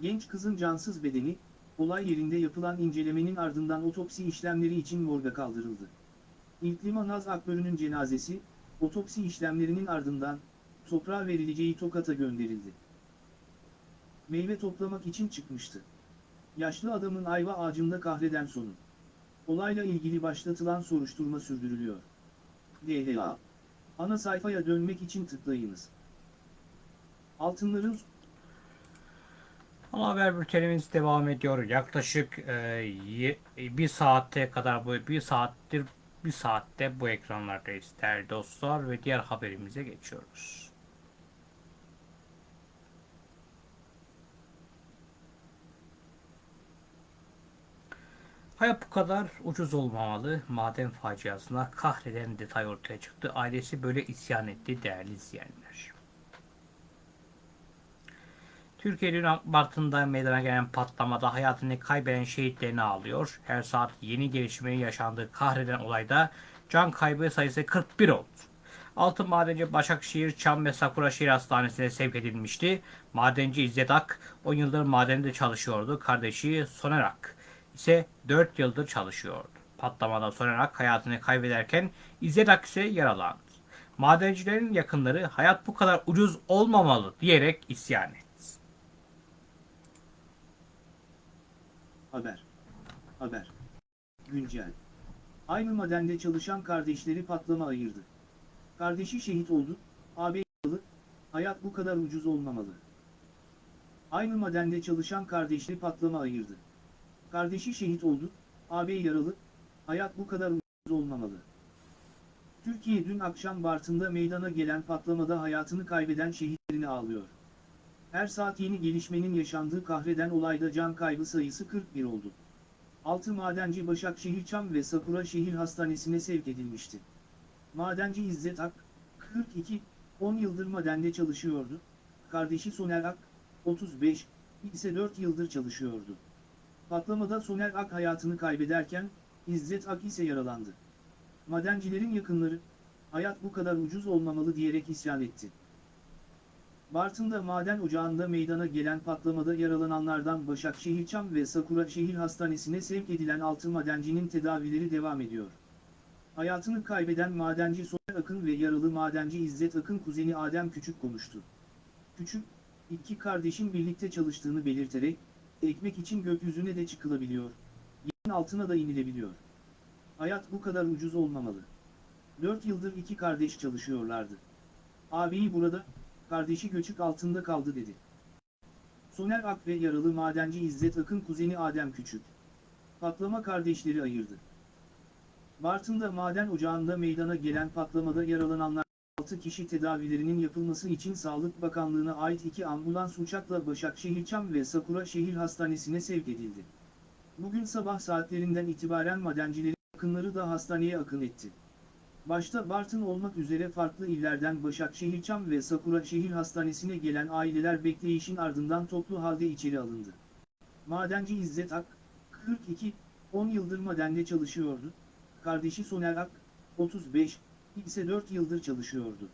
Genç kızın cansız bedeni, olay yerinde yapılan incelemenin ardından otopsi işlemleri için morga kaldırıldı. İklim Naz Akbörü'nün cenazesi, otopsi işlemlerinin ardından, toprağa verileceği Tokat'a gönderildi. Meyve toplamak için çıkmıştı. Yaşlı adamın ayva ağacında kahreden sonu. Olayla ilgili başlatılan soruşturma sürdürülüyor. DHA. Ana sayfaya dönmek için tıklayınız. Altınların Ana haber bültenimiz devam ediyor. Yaklaşık e, ye- bir saate kadar bu bir saattir bir saatte bu ekranlardayız değerli dostlar ve diğer haberimize geçiyoruz. Hayat bu kadar ucuz olmamalı. Maden faciasına kahreden detay ortaya çıktı. Ailesi böyle isyan etti değerli izleyenler. Türkiye dün Bartın'da meydana gelen patlamada hayatını kaybeden şehitlerini ağlıyor. Her saat yeni gelişmenin yaşandığı kahreden olayda can kaybı sayısı 41 oldu. Altın madenci Başakşehir, Çam ve Sakuraşehir Hastanesi'ne sevk edilmişti. Madenci İzzet Ak 10 yıldır madende çalışıyordu. Kardeşi Soner Ak ise 4 yıldır çalışıyordu. Patlamada Soner Ak hayatını kaybederken İzzet Ak ise yaralandı. Madencilerin yakınları hayat bu kadar ucuz olmamalı diyerek isyan etti. Haber. Haber. Güncel. Aynı madende çalışan kardeşleri patlama ayırdı. Kardeşi şehit oldu, abi yaralı, hayat bu kadar ucuz olmamalı. Aynı madende çalışan kardeşleri patlama ayırdı. Kardeşi şehit oldu, abi yaralı, hayat bu kadar ucuz olmamalı. Türkiye dün akşam Bartın'da meydana gelen patlamada hayatını kaybeden şehitlerini ağlıyor. Her saat yeni gelişmenin yaşandığı kahreden olayda can kaybı sayısı 41 oldu. Altı madenci Başakşehir Çam ve Sakura Şehir Hastanesi'ne sevk edilmişti. Madenci İzzet Ak, 42, 10 yıldır madende çalışıyordu. Kardeşi Soner Ak, 35, ise 4 yıldır çalışıyordu. Patlamada Soner Ak hayatını kaybederken, İzzet Ak ise yaralandı. Madencilerin yakınları, hayat bu kadar ucuz olmamalı diyerek isyan etti. Bartın'da maden ocağında meydana gelen patlamada yaralananlardan Başakşehir Çam ve Sakura Şehir Hastanesi'ne sevk edilen 6 madencinin tedavileri devam ediyor. Hayatını kaybeden madenci Soner Akın ve yaralı madenci İzzet Akın kuzeni Adem Küçük konuştu. Küçük, iki kardeşin birlikte çalıştığını belirterek, ekmek için gökyüzüne de çıkılabiliyor, yerin altına da inilebiliyor. Hayat bu kadar ucuz olmamalı. 4 yıldır iki kardeş çalışıyorlardı. Abiyi burada, kardeşi göçük altında kaldı dedi. Soner Ak ve yaralı madenci İzzet Akın kuzeni Adem Küçük. Patlama kardeşleri ayırdı. Bartın'da maden ocağında meydana gelen patlamada yaralananlar 6 kişi tedavilerinin yapılması için Sağlık Bakanlığı'na ait iki ambulans uçakla Başakşehir Çam ve Sakura Şehir Hastanesi'ne sevk edildi. Bugün sabah saatlerinden itibaren madencilerin yakınları da hastaneye akın etti. Başta Bartın olmak üzere farklı illerden Başakşehir Çam ve Sakura Şehir Hastanesi'ne gelen aileler bekleyişin ardından toplu halde içeri alındı. Madenci İzzet Ak, 42, 10 yıldır madende çalışıyordu. Kardeşi Soner Ak, 35, ise 4 yıldır çalışıyordu.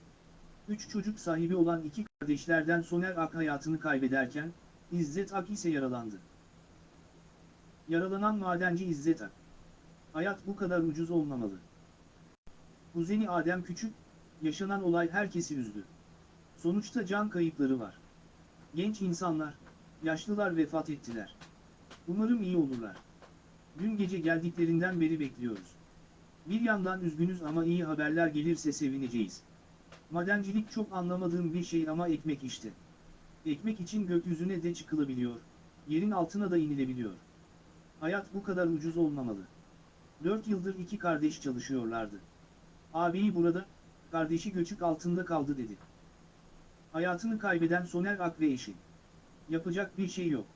3 çocuk sahibi olan iki kardeşlerden Soner Ak hayatını kaybederken, İzzet Ak ise yaralandı. Yaralanan madenci İzzet Ak. Hayat bu kadar ucuz olmamalı. Kuzeni Adem Küçük, yaşanan olay herkesi üzdü. Sonuçta can kayıpları var. Genç insanlar, yaşlılar vefat ettiler. Umarım iyi olurlar. Dün gece geldiklerinden beri bekliyoruz. Bir yandan üzgünüz ama iyi haberler gelirse sevineceğiz. Madencilik çok anlamadığım bir şey ama ekmek işte. Ekmek için gökyüzüne de çıkılabiliyor, yerin altına da inilebiliyor. Hayat bu kadar ucuz olmamalı. Dört yıldır iki kardeş çalışıyorlardı. Abiyi burada, kardeşi göçük altında kaldı dedi. Hayatını kaybeden Soner Ak ve eşi. Yapacak bir şey yok.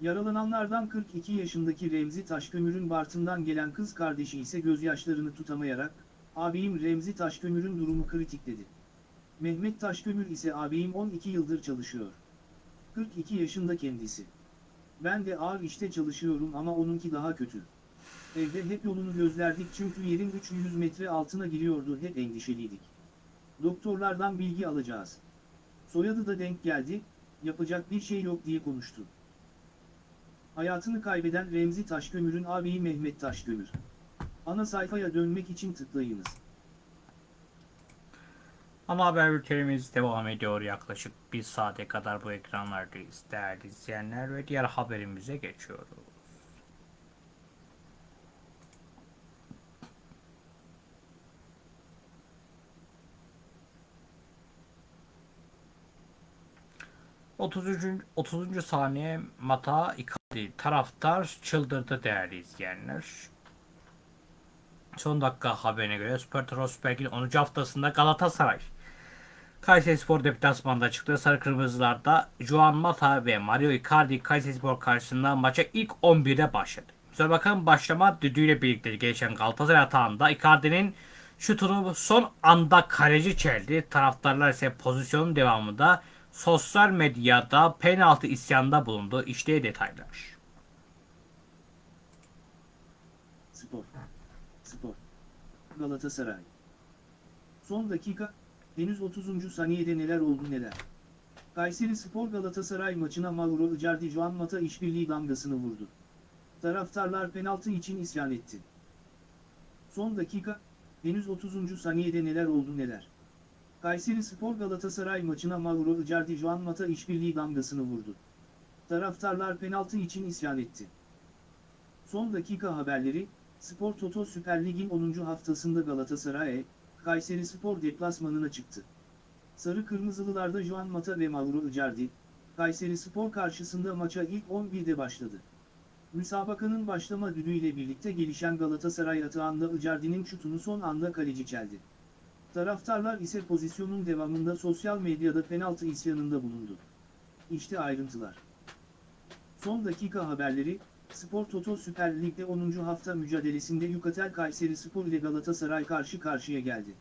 Yaralananlardan 42 yaşındaki Remzi Taşkömür'ün Bartın'dan gelen kız kardeşi ise gözyaşlarını tutamayarak, abim Remzi Taşkömür'ün durumu kritik dedi. Mehmet Taşkömür ise abim 12 yıldır çalışıyor. 42 yaşında kendisi. Ben de ağır işte çalışıyorum ama onunki daha kötü. Evde hep yolunu gözlerdik çünkü yerin 300 metre altına giriyordu hep endişeliydik. Doktorlardan bilgi alacağız. Soyadı da denk geldi, yapacak bir şey yok diye konuştu. Hayatını kaybeden Remzi Taşkömür'ün ağabeyi Mehmet Taşkömür. Ana sayfaya dönmek için tıklayınız. Ana haber bültenimiz devam ediyor. Yaklaşık bir saate kadar bu ekranlardayız değerli izleyenler ve diğer haberimize geçiyoruz. Otuzuncu 30. saniye Mata Icardi taraftar çıldırdı değerli izleyenler. Son dakika haberine göre Süper Trosberg'in 10. haftasında Galatasaray Kayserispor deplasmanda çıktı. Sarı Kırmızılar'da Juan Mata ve Mario Icardi Kayserispor karşısında maça ilk 11'de başladı. Müsabakanın başlama düdüğüyle birlikte geçen Galatasaray atağında Icardi'nin şutunu son anda kaleci çeldi. Taraftarlar ise pozisyonun devamında sosyal medyada penaltı isyanda bulundu. İşte detaylar. Spor. Spor. Galatasaray. Son dakika, henüz 30. saniyede neler oldu neler. Kayseri Spor Galatasaray maçına Mauro Icardi Juan Mata işbirliği damgasını vurdu. Taraftarlar penaltı için isyan etti. Son dakika, henüz 30. saniyede neler oldu neler. Kayseri Spor Galatasaray maçına Mauro Icardi Juan Mata işbirliği damgasını vurdu. Taraftarlar penaltı için isyan etti. Son dakika haberleri, Spor Toto Süper Lig'in 10. haftasında Galatasaray, Kayseri Spor deplasmanına çıktı. Sarı Kırmızılılarda Juan Mata ve Mauro Icardi, Kayseri Spor karşısında maça ilk 11'de başladı. Müsabakanın başlama düdüğüyle birlikte gelişen Galatasaray atağında Icardi'nin şutunu son anda kaleci çeldi. Taraftarlar ise pozisyonun devamında sosyal medyada penaltı isyanında bulundu. İşte ayrıntılar. Son dakika haberleri, Spor Toto Süper Lig'de 10. hafta mücadelesinde Yukatel Kayseri Spor ile Galatasaray karşı karşıya geldi.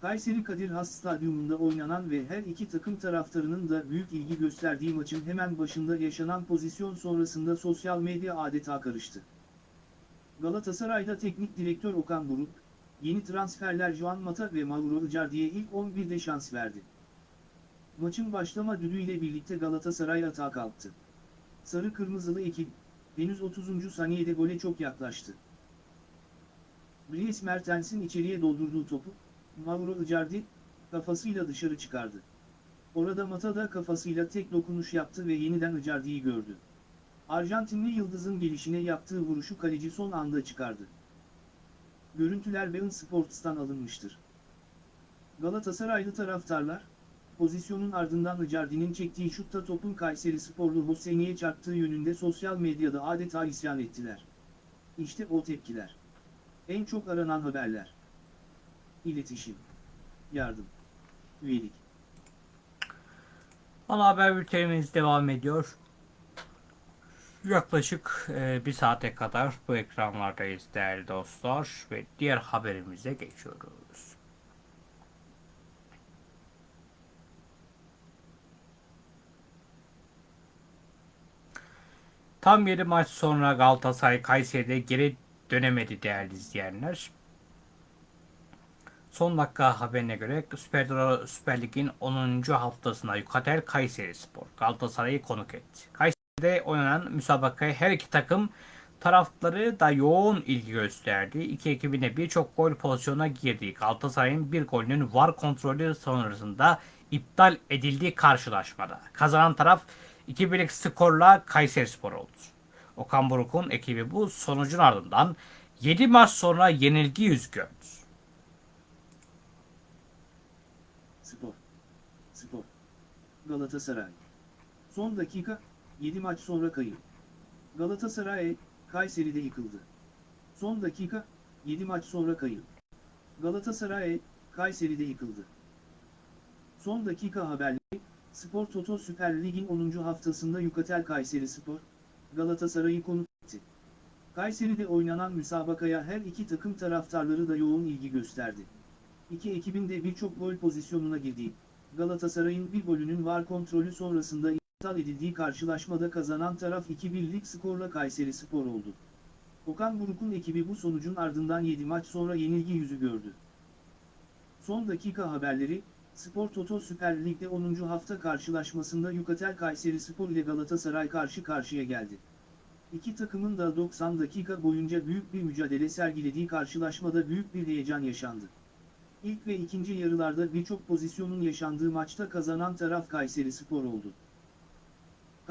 Kayseri Kadir Has Stadyumunda oynanan ve her iki takım taraftarının da büyük ilgi gösterdiği maçın hemen başında yaşanan pozisyon sonrasında sosyal medya adeta karıştı. Galatasaray'da teknik direktör Okan Buruk, yeni transferler Juan Mata ve Mauro Icardi'ye ilk 11'de şans verdi. Maçın başlama düdüğüyle birlikte Galatasaray atağa kalktı. Sarı Kırmızılı ekip, henüz 30. saniyede gole çok yaklaştı. Dries Mertens'in içeriye doldurduğu topu, Mauro Icardi, kafasıyla dışarı çıkardı. Orada Mata da kafasıyla tek dokunuş yaptı ve yeniden Icardi'yi gördü. Arjantinli Yıldız'ın gelişine yaptığı vuruşu kaleci son anda çıkardı. Görüntüler Bein Sports'tan alınmıştır. Galatasaraylı taraftarlar, pozisyonun ardından Icardi'nin çektiği şutta topun Kayseri sporlu Hosseini'ye çarptığı yönünde sosyal medyada adeta isyan ettiler. İşte o tepkiler. En çok aranan haberler. İletişim. Yardım. Üyelik. Ana haber bültenimiz devam ediyor. Yaklaşık e, bir saate kadar bu ekranlardayız değerli dostlar ve diğer haberimize geçiyoruz. Tam 7 maç sonra Galatasaray Kayseri'de geri dönemedi değerli izleyenler. Son dakika haberine göre Süper, Süper Lig'in 10. haftasında Yukatel Kayseri Spor Galatasaray'ı konuk etti. Kayseri'de oynanan müsabakaya her iki takım tarafları da yoğun ilgi gösterdi. İki ekibine birçok gol pozisyonuna girdi. Galatasaray'ın bir golünün VAR kontrolü sonrasında iptal edildiği karşılaşmada. Kazanan taraf 2-1'lik skorla Kayseri Spor oldu. Okan Buruk'un ekibi bu sonucun ardından 7 maç sonra yenilgi yüz gördü. Spor. Spor. Galatasaray. Son dakika, 7 maç sonra kayıp. Galatasaray, Kayseri'de yıkıldı. Son dakika, 7 maç sonra kayıp. Galatasaray, Kayseri'de yıkıldı. Son dakika haberleri, Spor Toto Süper Lig'in 10. haftasında Yukatel Kayseri Spor, Galatasaray'ı konuk etti. Kayseri'de oynanan müsabakaya her iki takım taraftarları da yoğun ilgi gösterdi. İki ekibin de birçok gol pozisyonuna girdiği, Galatasaray'ın bir golünün var kontrolü sonrasında iptal edildiği karşılaşmada kazanan taraf 2-1'lik skorla Kayseri Spor oldu. Okan Buruk'un ekibi bu sonucun ardından 7 maç sonra yenilgi yüzü gördü. Son dakika haberleri, Spor Toto Süper Lig'de 10. hafta karşılaşmasında Yukatel Kayseri Spor ile Galatasaray karşı karşıya geldi. İki takımın da 90 dakika boyunca büyük bir mücadele sergilediği karşılaşmada büyük bir heyecan yaşandı. İlk ve ikinci yarılarda birçok pozisyonun yaşandığı maçta kazanan taraf Kayseri Spor oldu.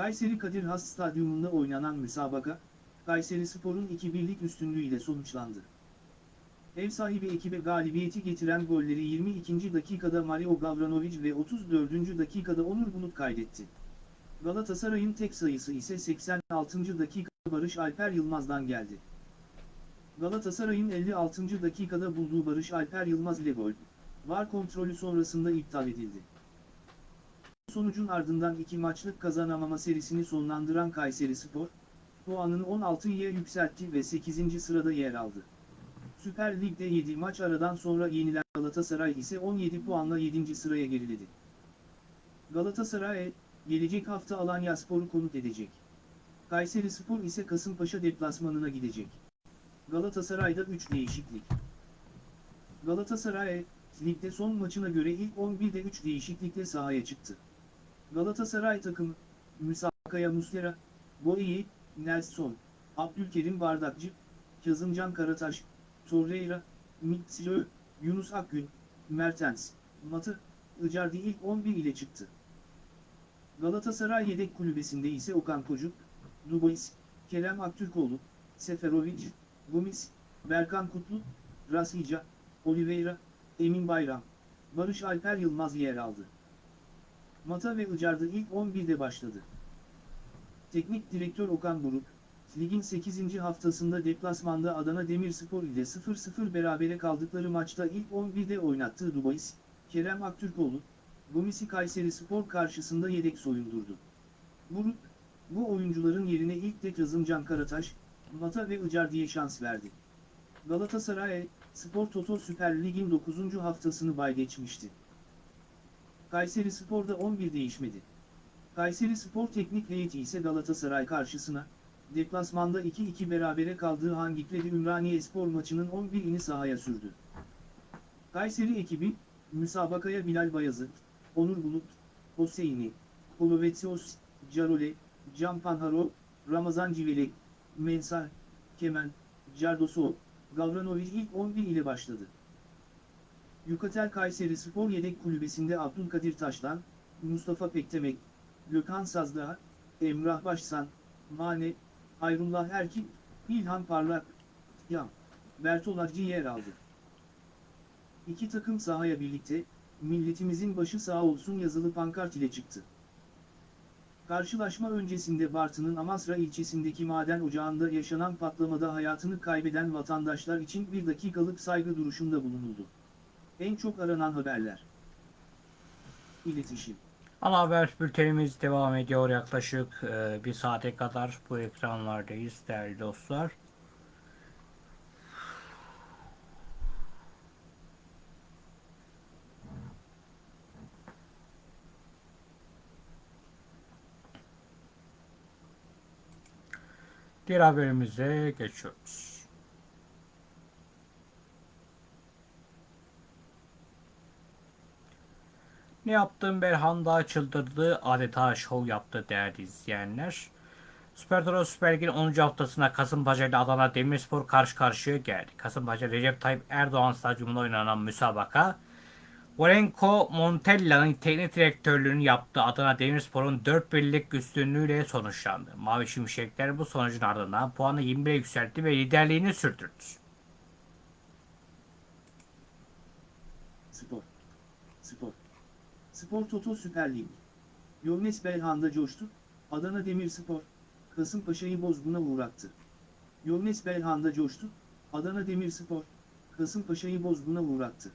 Kayseri Kadir Has Stadyumunda oynanan müsabaka, Kayseri Spor'un 2-1'lik üstünlüğüyle sonuçlandı. Ev sahibi ekibe galibiyeti getiren golleri 22. dakikada Mario Gavranovic ve 34. dakikada Onur Bulut kaydetti. Galatasaray'ın tek sayısı ise 86. dakikada Barış Alper Yılmaz'dan geldi. Galatasaray'ın 56. dakikada bulduğu Barış Alper Yılmaz ile gol, VAR kontrolü sonrasında iptal edildi. Sonucun ardından iki maçlık kazanamama serisini sonlandıran Kayseri Spor, puanını 16'ya yükseltti ve 8. sırada yer aldı. Süper Lig'de 7 maç aradan sonra yenilen Galatasaray ise 17 puanla 7. sıraya geriledi. Galatasaray, gelecek hafta Alanya Spor'u konuk edecek. Kayseri Spor ise Kasımpaşa deplasmanına gidecek. Galatasaray'da 3 değişiklik. Galatasaray, ligde son maçına göre ilk 11'de 3 değişiklikle sahaya çıktı. Galatasaray takımı, Müsakaya Muslera, Boyi, Nelson, Abdülkerim Bardakçı, Kazımcan Karataş, Torreira, Mitsilo, Yunus Akgün, Mertens, Matı, Icardi ilk 11 ile çıktı. Galatasaray yedek kulübesinde ise Okan Kocuk, Dubois, Kerem Aktürkoğlu, Seferovic, Gomis, Berkan Kutlu, Rasica, Oliveira, Emin Bayram, Barış Alper Yılmaz yer aldı. Mata ve Icardi ilk 11'de başladı. Teknik direktör Okan Buruk, ligin 8. haftasında deplasmanda Adana Demirspor ile 0-0 berabere kaldıkları maçta ilk 11'de oynattığı Dubois, Kerem Aktürkoğlu, Gomis'i Kayseri Spor karşısında yedek soyundurdu. Buruk, bu oyuncuların yerine ilk de Kazımcan Karataş, Mata ve Icardi'ye şans verdi. Galatasaray, Spor Toto Süper Lig'in 9. haftasını bay geçmişti. Kayseri Spor'da 11 değişmedi. Kayseri Spor Teknik Heyeti ise Galatasaray karşısına, deplasmanda 2-2 berabere kaldığı Hangikleri Ümraniye Spor maçının 11'ini sahaya sürdü. Kayseri ekibi, müsabakaya Bilal Bayazıt, Onur Bulut, Hoseyni, Kolovetsios, Carole, Can Panharo, Ramazan Civelek, Mensah, Kemen, Cardoso, Gavranovic ilk 11 ile başladı. Yukatel Kayseri Spor yedek kulübesinde Abdülkadir Taşlan, Mustafa Pektemek, Gökhan Sazdağ, Emrah Başsan, Mane, Hayrullah Erkin, İlhan Parlak, Yam, Bertolacı yer aldı. İki takım sahaya birlikte, milletimizin başı sağ olsun yazılı pankart ile çıktı. Karşılaşma öncesinde Bartın'ın Amasra ilçesindeki maden ocağında yaşanan patlamada hayatını kaybeden vatandaşlar için bir dakikalık saygı duruşunda bulunuldu. En çok aranan haberler. İletişim. Ana haber bültenimiz devam ediyor yaklaşık e, bir saate kadar bu ekranlardayız değerli dostlar. Diğer haberimize geçiyoruz. Ne yaptın Belhanda çıldırdı adeta şov yaptı değerli izleyenler. Süper Toro Süper Lig'in 10. haftasında Kasımpaşa ile Adana Demirspor karşı karşıya geldi. Kasımpaşa Recep Tayyip Erdoğan stadyumunda oynanan müsabaka Vorenko Montella'nın teknik direktörlüğünü yaptığı Adana Demirspor'un 4 birlik üstünlüğüyle sonuçlandı. Mavi Şimşekler bu sonucun ardından puanı 21'e yükseltti ve liderliğini sürdürdü. Spor. Spor Toto Süper Lig. Yovnes Belhanda coştu, Adana Demirspor, Kasımpaşa'yı bozguna uğrattı. Yovnes Belhanda coştu, Adana Demirspor, Kasımpaşa'yı bozguna uğrattı.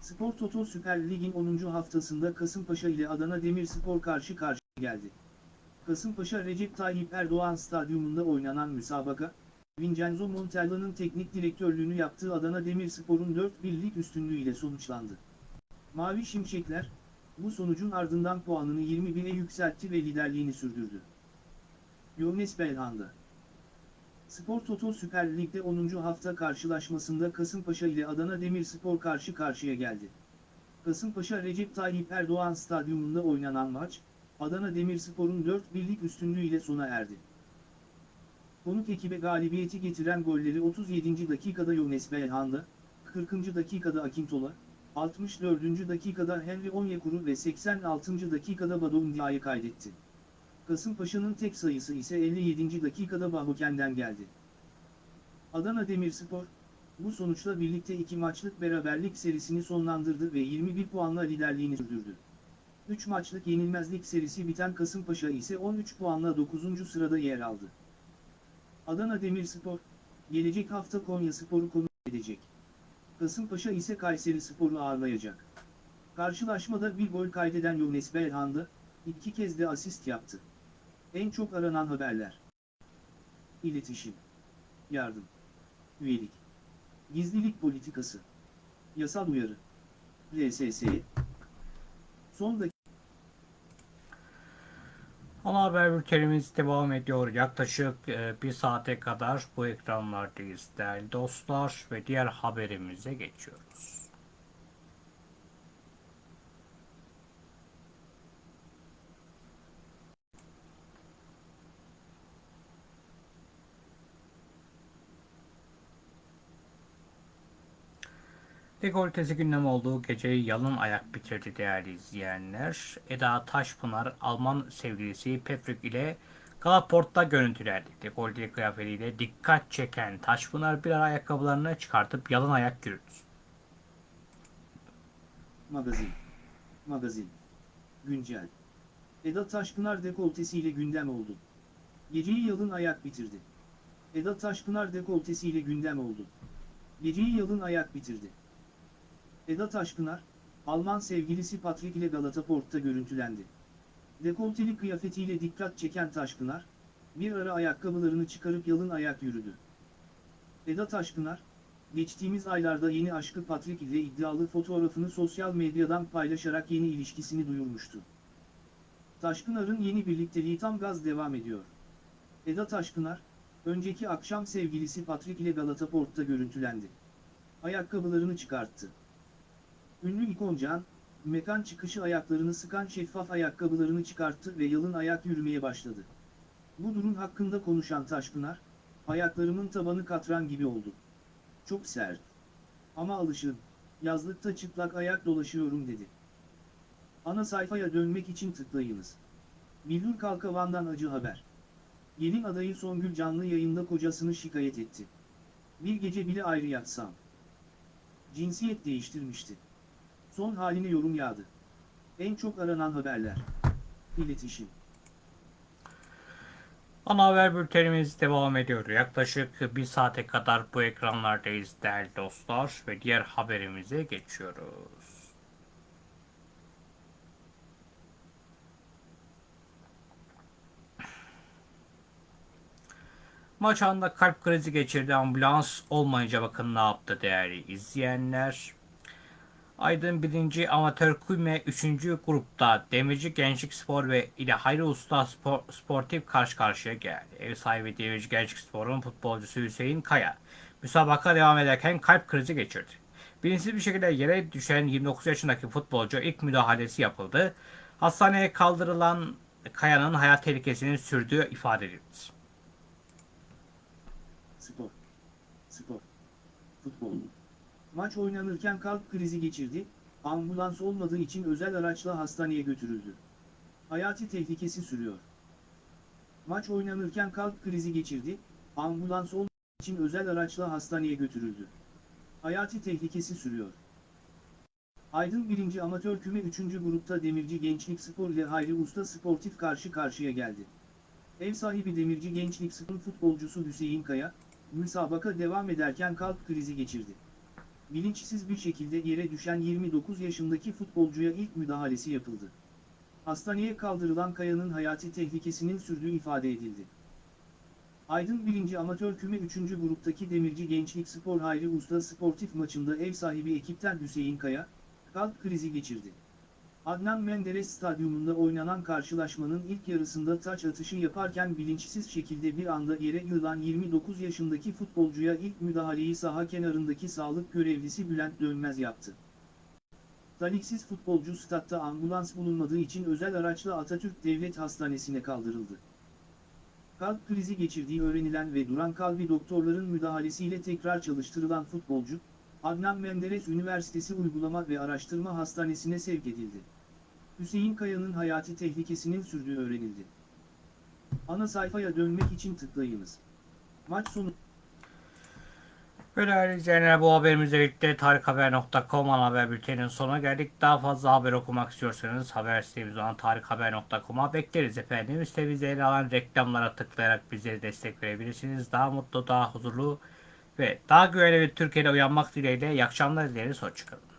Spor Toto Süper Lig'in 10. haftasında Kasımpaşa ile Adana Demirspor karşı karşıya geldi. Kasımpaşa Recep Tayyip Erdoğan Stadyumunda oynanan müsabaka, Vincenzo Montella'nın teknik direktörlüğünü yaptığı Adana Demirspor'un 4 birlik üstünlüğüyle sonuçlandı. Mavi Şimşekler, bu sonucun ardından puanını 21'e yükseltti ve liderliğini sürdürdü. Yovnes Belhanda Spor Toto Süper Lig'de 10. hafta karşılaşmasında Kasımpaşa ile Adana Demirspor karşı karşıya geldi. Kasımpaşa Recep Tayyip Erdoğan Stadyumunda oynanan maç, Adana Demirspor'un 4 birlik üstünlüğüyle sona erdi. Konuk ekibe galibiyeti getiren golleri 37. dakikada Yovnes Belhanda, 40. dakikada Akintola, 64. dakikada Henry Onyekuru ve 86. dakikada Badu Ndiaye kaydetti. Kasımpaşa'nın tek sayısı ise 57. dakikada Bahuken'den geldi. Adana Demirspor, bu sonuçla birlikte iki maçlık beraberlik serisini sonlandırdı ve 21 puanla liderliğini sürdürdü. 3 maçlık yenilmezlik serisi biten Kasımpaşa ise 13 puanla 9. sırada yer aldı. Adana Demirspor, gelecek hafta Konya Spor'u konuk edecek. Kasımpaşa ise Kayseri Spor'u ağırlayacak. Karşılaşmada bir gol kaydeden Yunus Belhanda, iki kez de asist yaptı. En çok aranan haberler. İletişim. Yardım. Üyelik. Gizlilik politikası. Yasal uyarı. LSS. Son dakika. Ana haber bültenimiz devam ediyor. Yaklaşık e, bir saate kadar bu ekranlardayız değerli dostlar ve diğer haberimize geçiyoruz. Dekoltesi gündem olduğu geceyi yalın ayak bitirdi değerli izleyenler. Eda Taşpınar Alman sevgilisi Patrick ile Galaport'ta görüntülendi. Dekolteli kıyafetiyle dikkat çeken Taşpınar bir ara ayakkabılarını çıkartıp yalın ayak yürüdü. Magazin. Magazin. Güncel. Eda Taşpınar dekoltesiyle gündem oldu. Geceyi yalın ayak bitirdi. Eda Taşpınar dekoltesiyle gündem oldu. Geceyi yalın ayak bitirdi. Eda Taşpınar, Alman sevgilisi Patrick ile Galata Port'ta görüntülendi. Dekolteli kıyafetiyle dikkat çeken Taşpınar, bir ara ayakkabılarını çıkarıp yalın ayak yürüdü. Eda Taşpınar, geçtiğimiz aylarda yeni aşkı Patrick ile iddialı fotoğrafını sosyal medyadan paylaşarak yeni ilişkisini duyurmuştu. Taşpınar'ın yeni birlikteliği tam gaz devam ediyor. Eda Taşpınar, önceki akşam sevgilisi Patrick ile Galata Port'ta görüntülendi. Ayakkabılarını çıkarttı. Ünlü ikoncan, mekan çıkışı ayaklarını sıkan şeffaf ayakkabılarını çıkarttı ve yalın ayak yürümeye başladı. Bu durum hakkında konuşan Taşpınar, ayaklarımın tabanı katran gibi oldu. Çok sert. Ama alışın, yazlıkta çıplak ayak dolaşıyorum dedi. Ana sayfaya dönmek için tıklayınız. Billur Kalkavan'dan acı haber. Gelin adayı Songül canlı yayında kocasını şikayet etti. Bir gece bile ayrı yatsam. Cinsiyet değiştirmişti. Son haline yorum yağdı. En çok aranan haberler. İletişim. Ana haber bültenimiz devam ediyor. Yaklaşık bir saate kadar bu ekranlardayız değerli dostlar ve diğer haberimize geçiyoruz. Maç anında kalp krizi geçirdi. Ambulans olmayınca bakın ne yaptı değerli izleyenler. Aydın 1. Amatör Küme 3. grupta Demirci Gençlik Spor ve ile Hayri Usta Spor, Sportif karşı karşıya geldi. Ev sahibi Demirci Gençlik Spor'un futbolcusu Hüseyin Kaya müsabaka devam ederken kalp krizi geçirdi. Bilinçsiz bir şekilde yere düşen 29 yaşındaki futbolcu ilk müdahalesi yapıldı. Hastaneye kaldırılan Kaya'nın hayat tehlikesinin sürdüğü ifade edildi. Spor. Spor. Futbol. Maç oynanırken kalp krizi geçirdi, ambulans olmadığı için özel araçla hastaneye götürüldü. Hayati tehlikesi sürüyor. Maç oynanırken kalp krizi geçirdi, ambulans olmadığı için özel araçla hastaneye götürüldü. Hayati tehlikesi sürüyor. Aydın 1. Amatör Küme 3. grupta Demirci Gençlik Spor ile Hayri Usta Sportif karşı karşıya geldi. Ev sahibi Demirci Gençlik Spor futbolcusu Hüseyin Kaya, müsabaka devam ederken kalp krizi geçirdi. Bilinçsiz bir şekilde yere düşen 29 yaşındaki futbolcuya ilk müdahalesi yapıldı. Hastaneye kaldırılan Kaya'nın hayati tehlikesinin sürdüğü ifade edildi. Aydın 1. Amatör Küme 3. gruptaki Demirci Gençlik Spor Hayri Usta Sportif maçında ev sahibi ekipten Hüseyin Kaya, kalp krizi geçirdi. Adnan Menderes Stadyumunda oynanan karşılaşmanın ilk yarısında taç atışı yaparken bilinçsiz şekilde bir anda yere yığılan 29 yaşındaki futbolcuya ilk müdahaleyi saha kenarındaki sağlık görevlisi Bülent Dönmez yaptı. Taliksiz futbolcu statta ambulans bulunmadığı için özel araçla Atatürk Devlet Hastanesi'ne kaldırıldı. Kalp krizi geçirdiği öğrenilen ve duran kalbi doktorların müdahalesiyle tekrar çalıştırılan futbolcu, Adnan Menderes Üniversitesi Uygulama ve Araştırma Hastanesi'ne sevk edildi. Hüseyin Kaya'nın hayati tehlikesinin sürdüğü öğrenildi. Ana sayfaya dönmek için tıklayınız. Maç sonu Ve değerli izleyenler bu haberimizle birlikte tarikhaber.com ana haber bülteninin sonuna geldik. Daha fazla haber okumak istiyorsanız haber sitemiz olan tarikhaber.com'a bekleriz efendim. Sitemizde alan reklamlara tıklayarak bizlere destek verebilirsiniz. Daha mutlu, daha huzurlu ve daha güvenli bir Türkiye'de uyanmak dileğiyle iyi akşamlar dileriz. Hoşçakalın.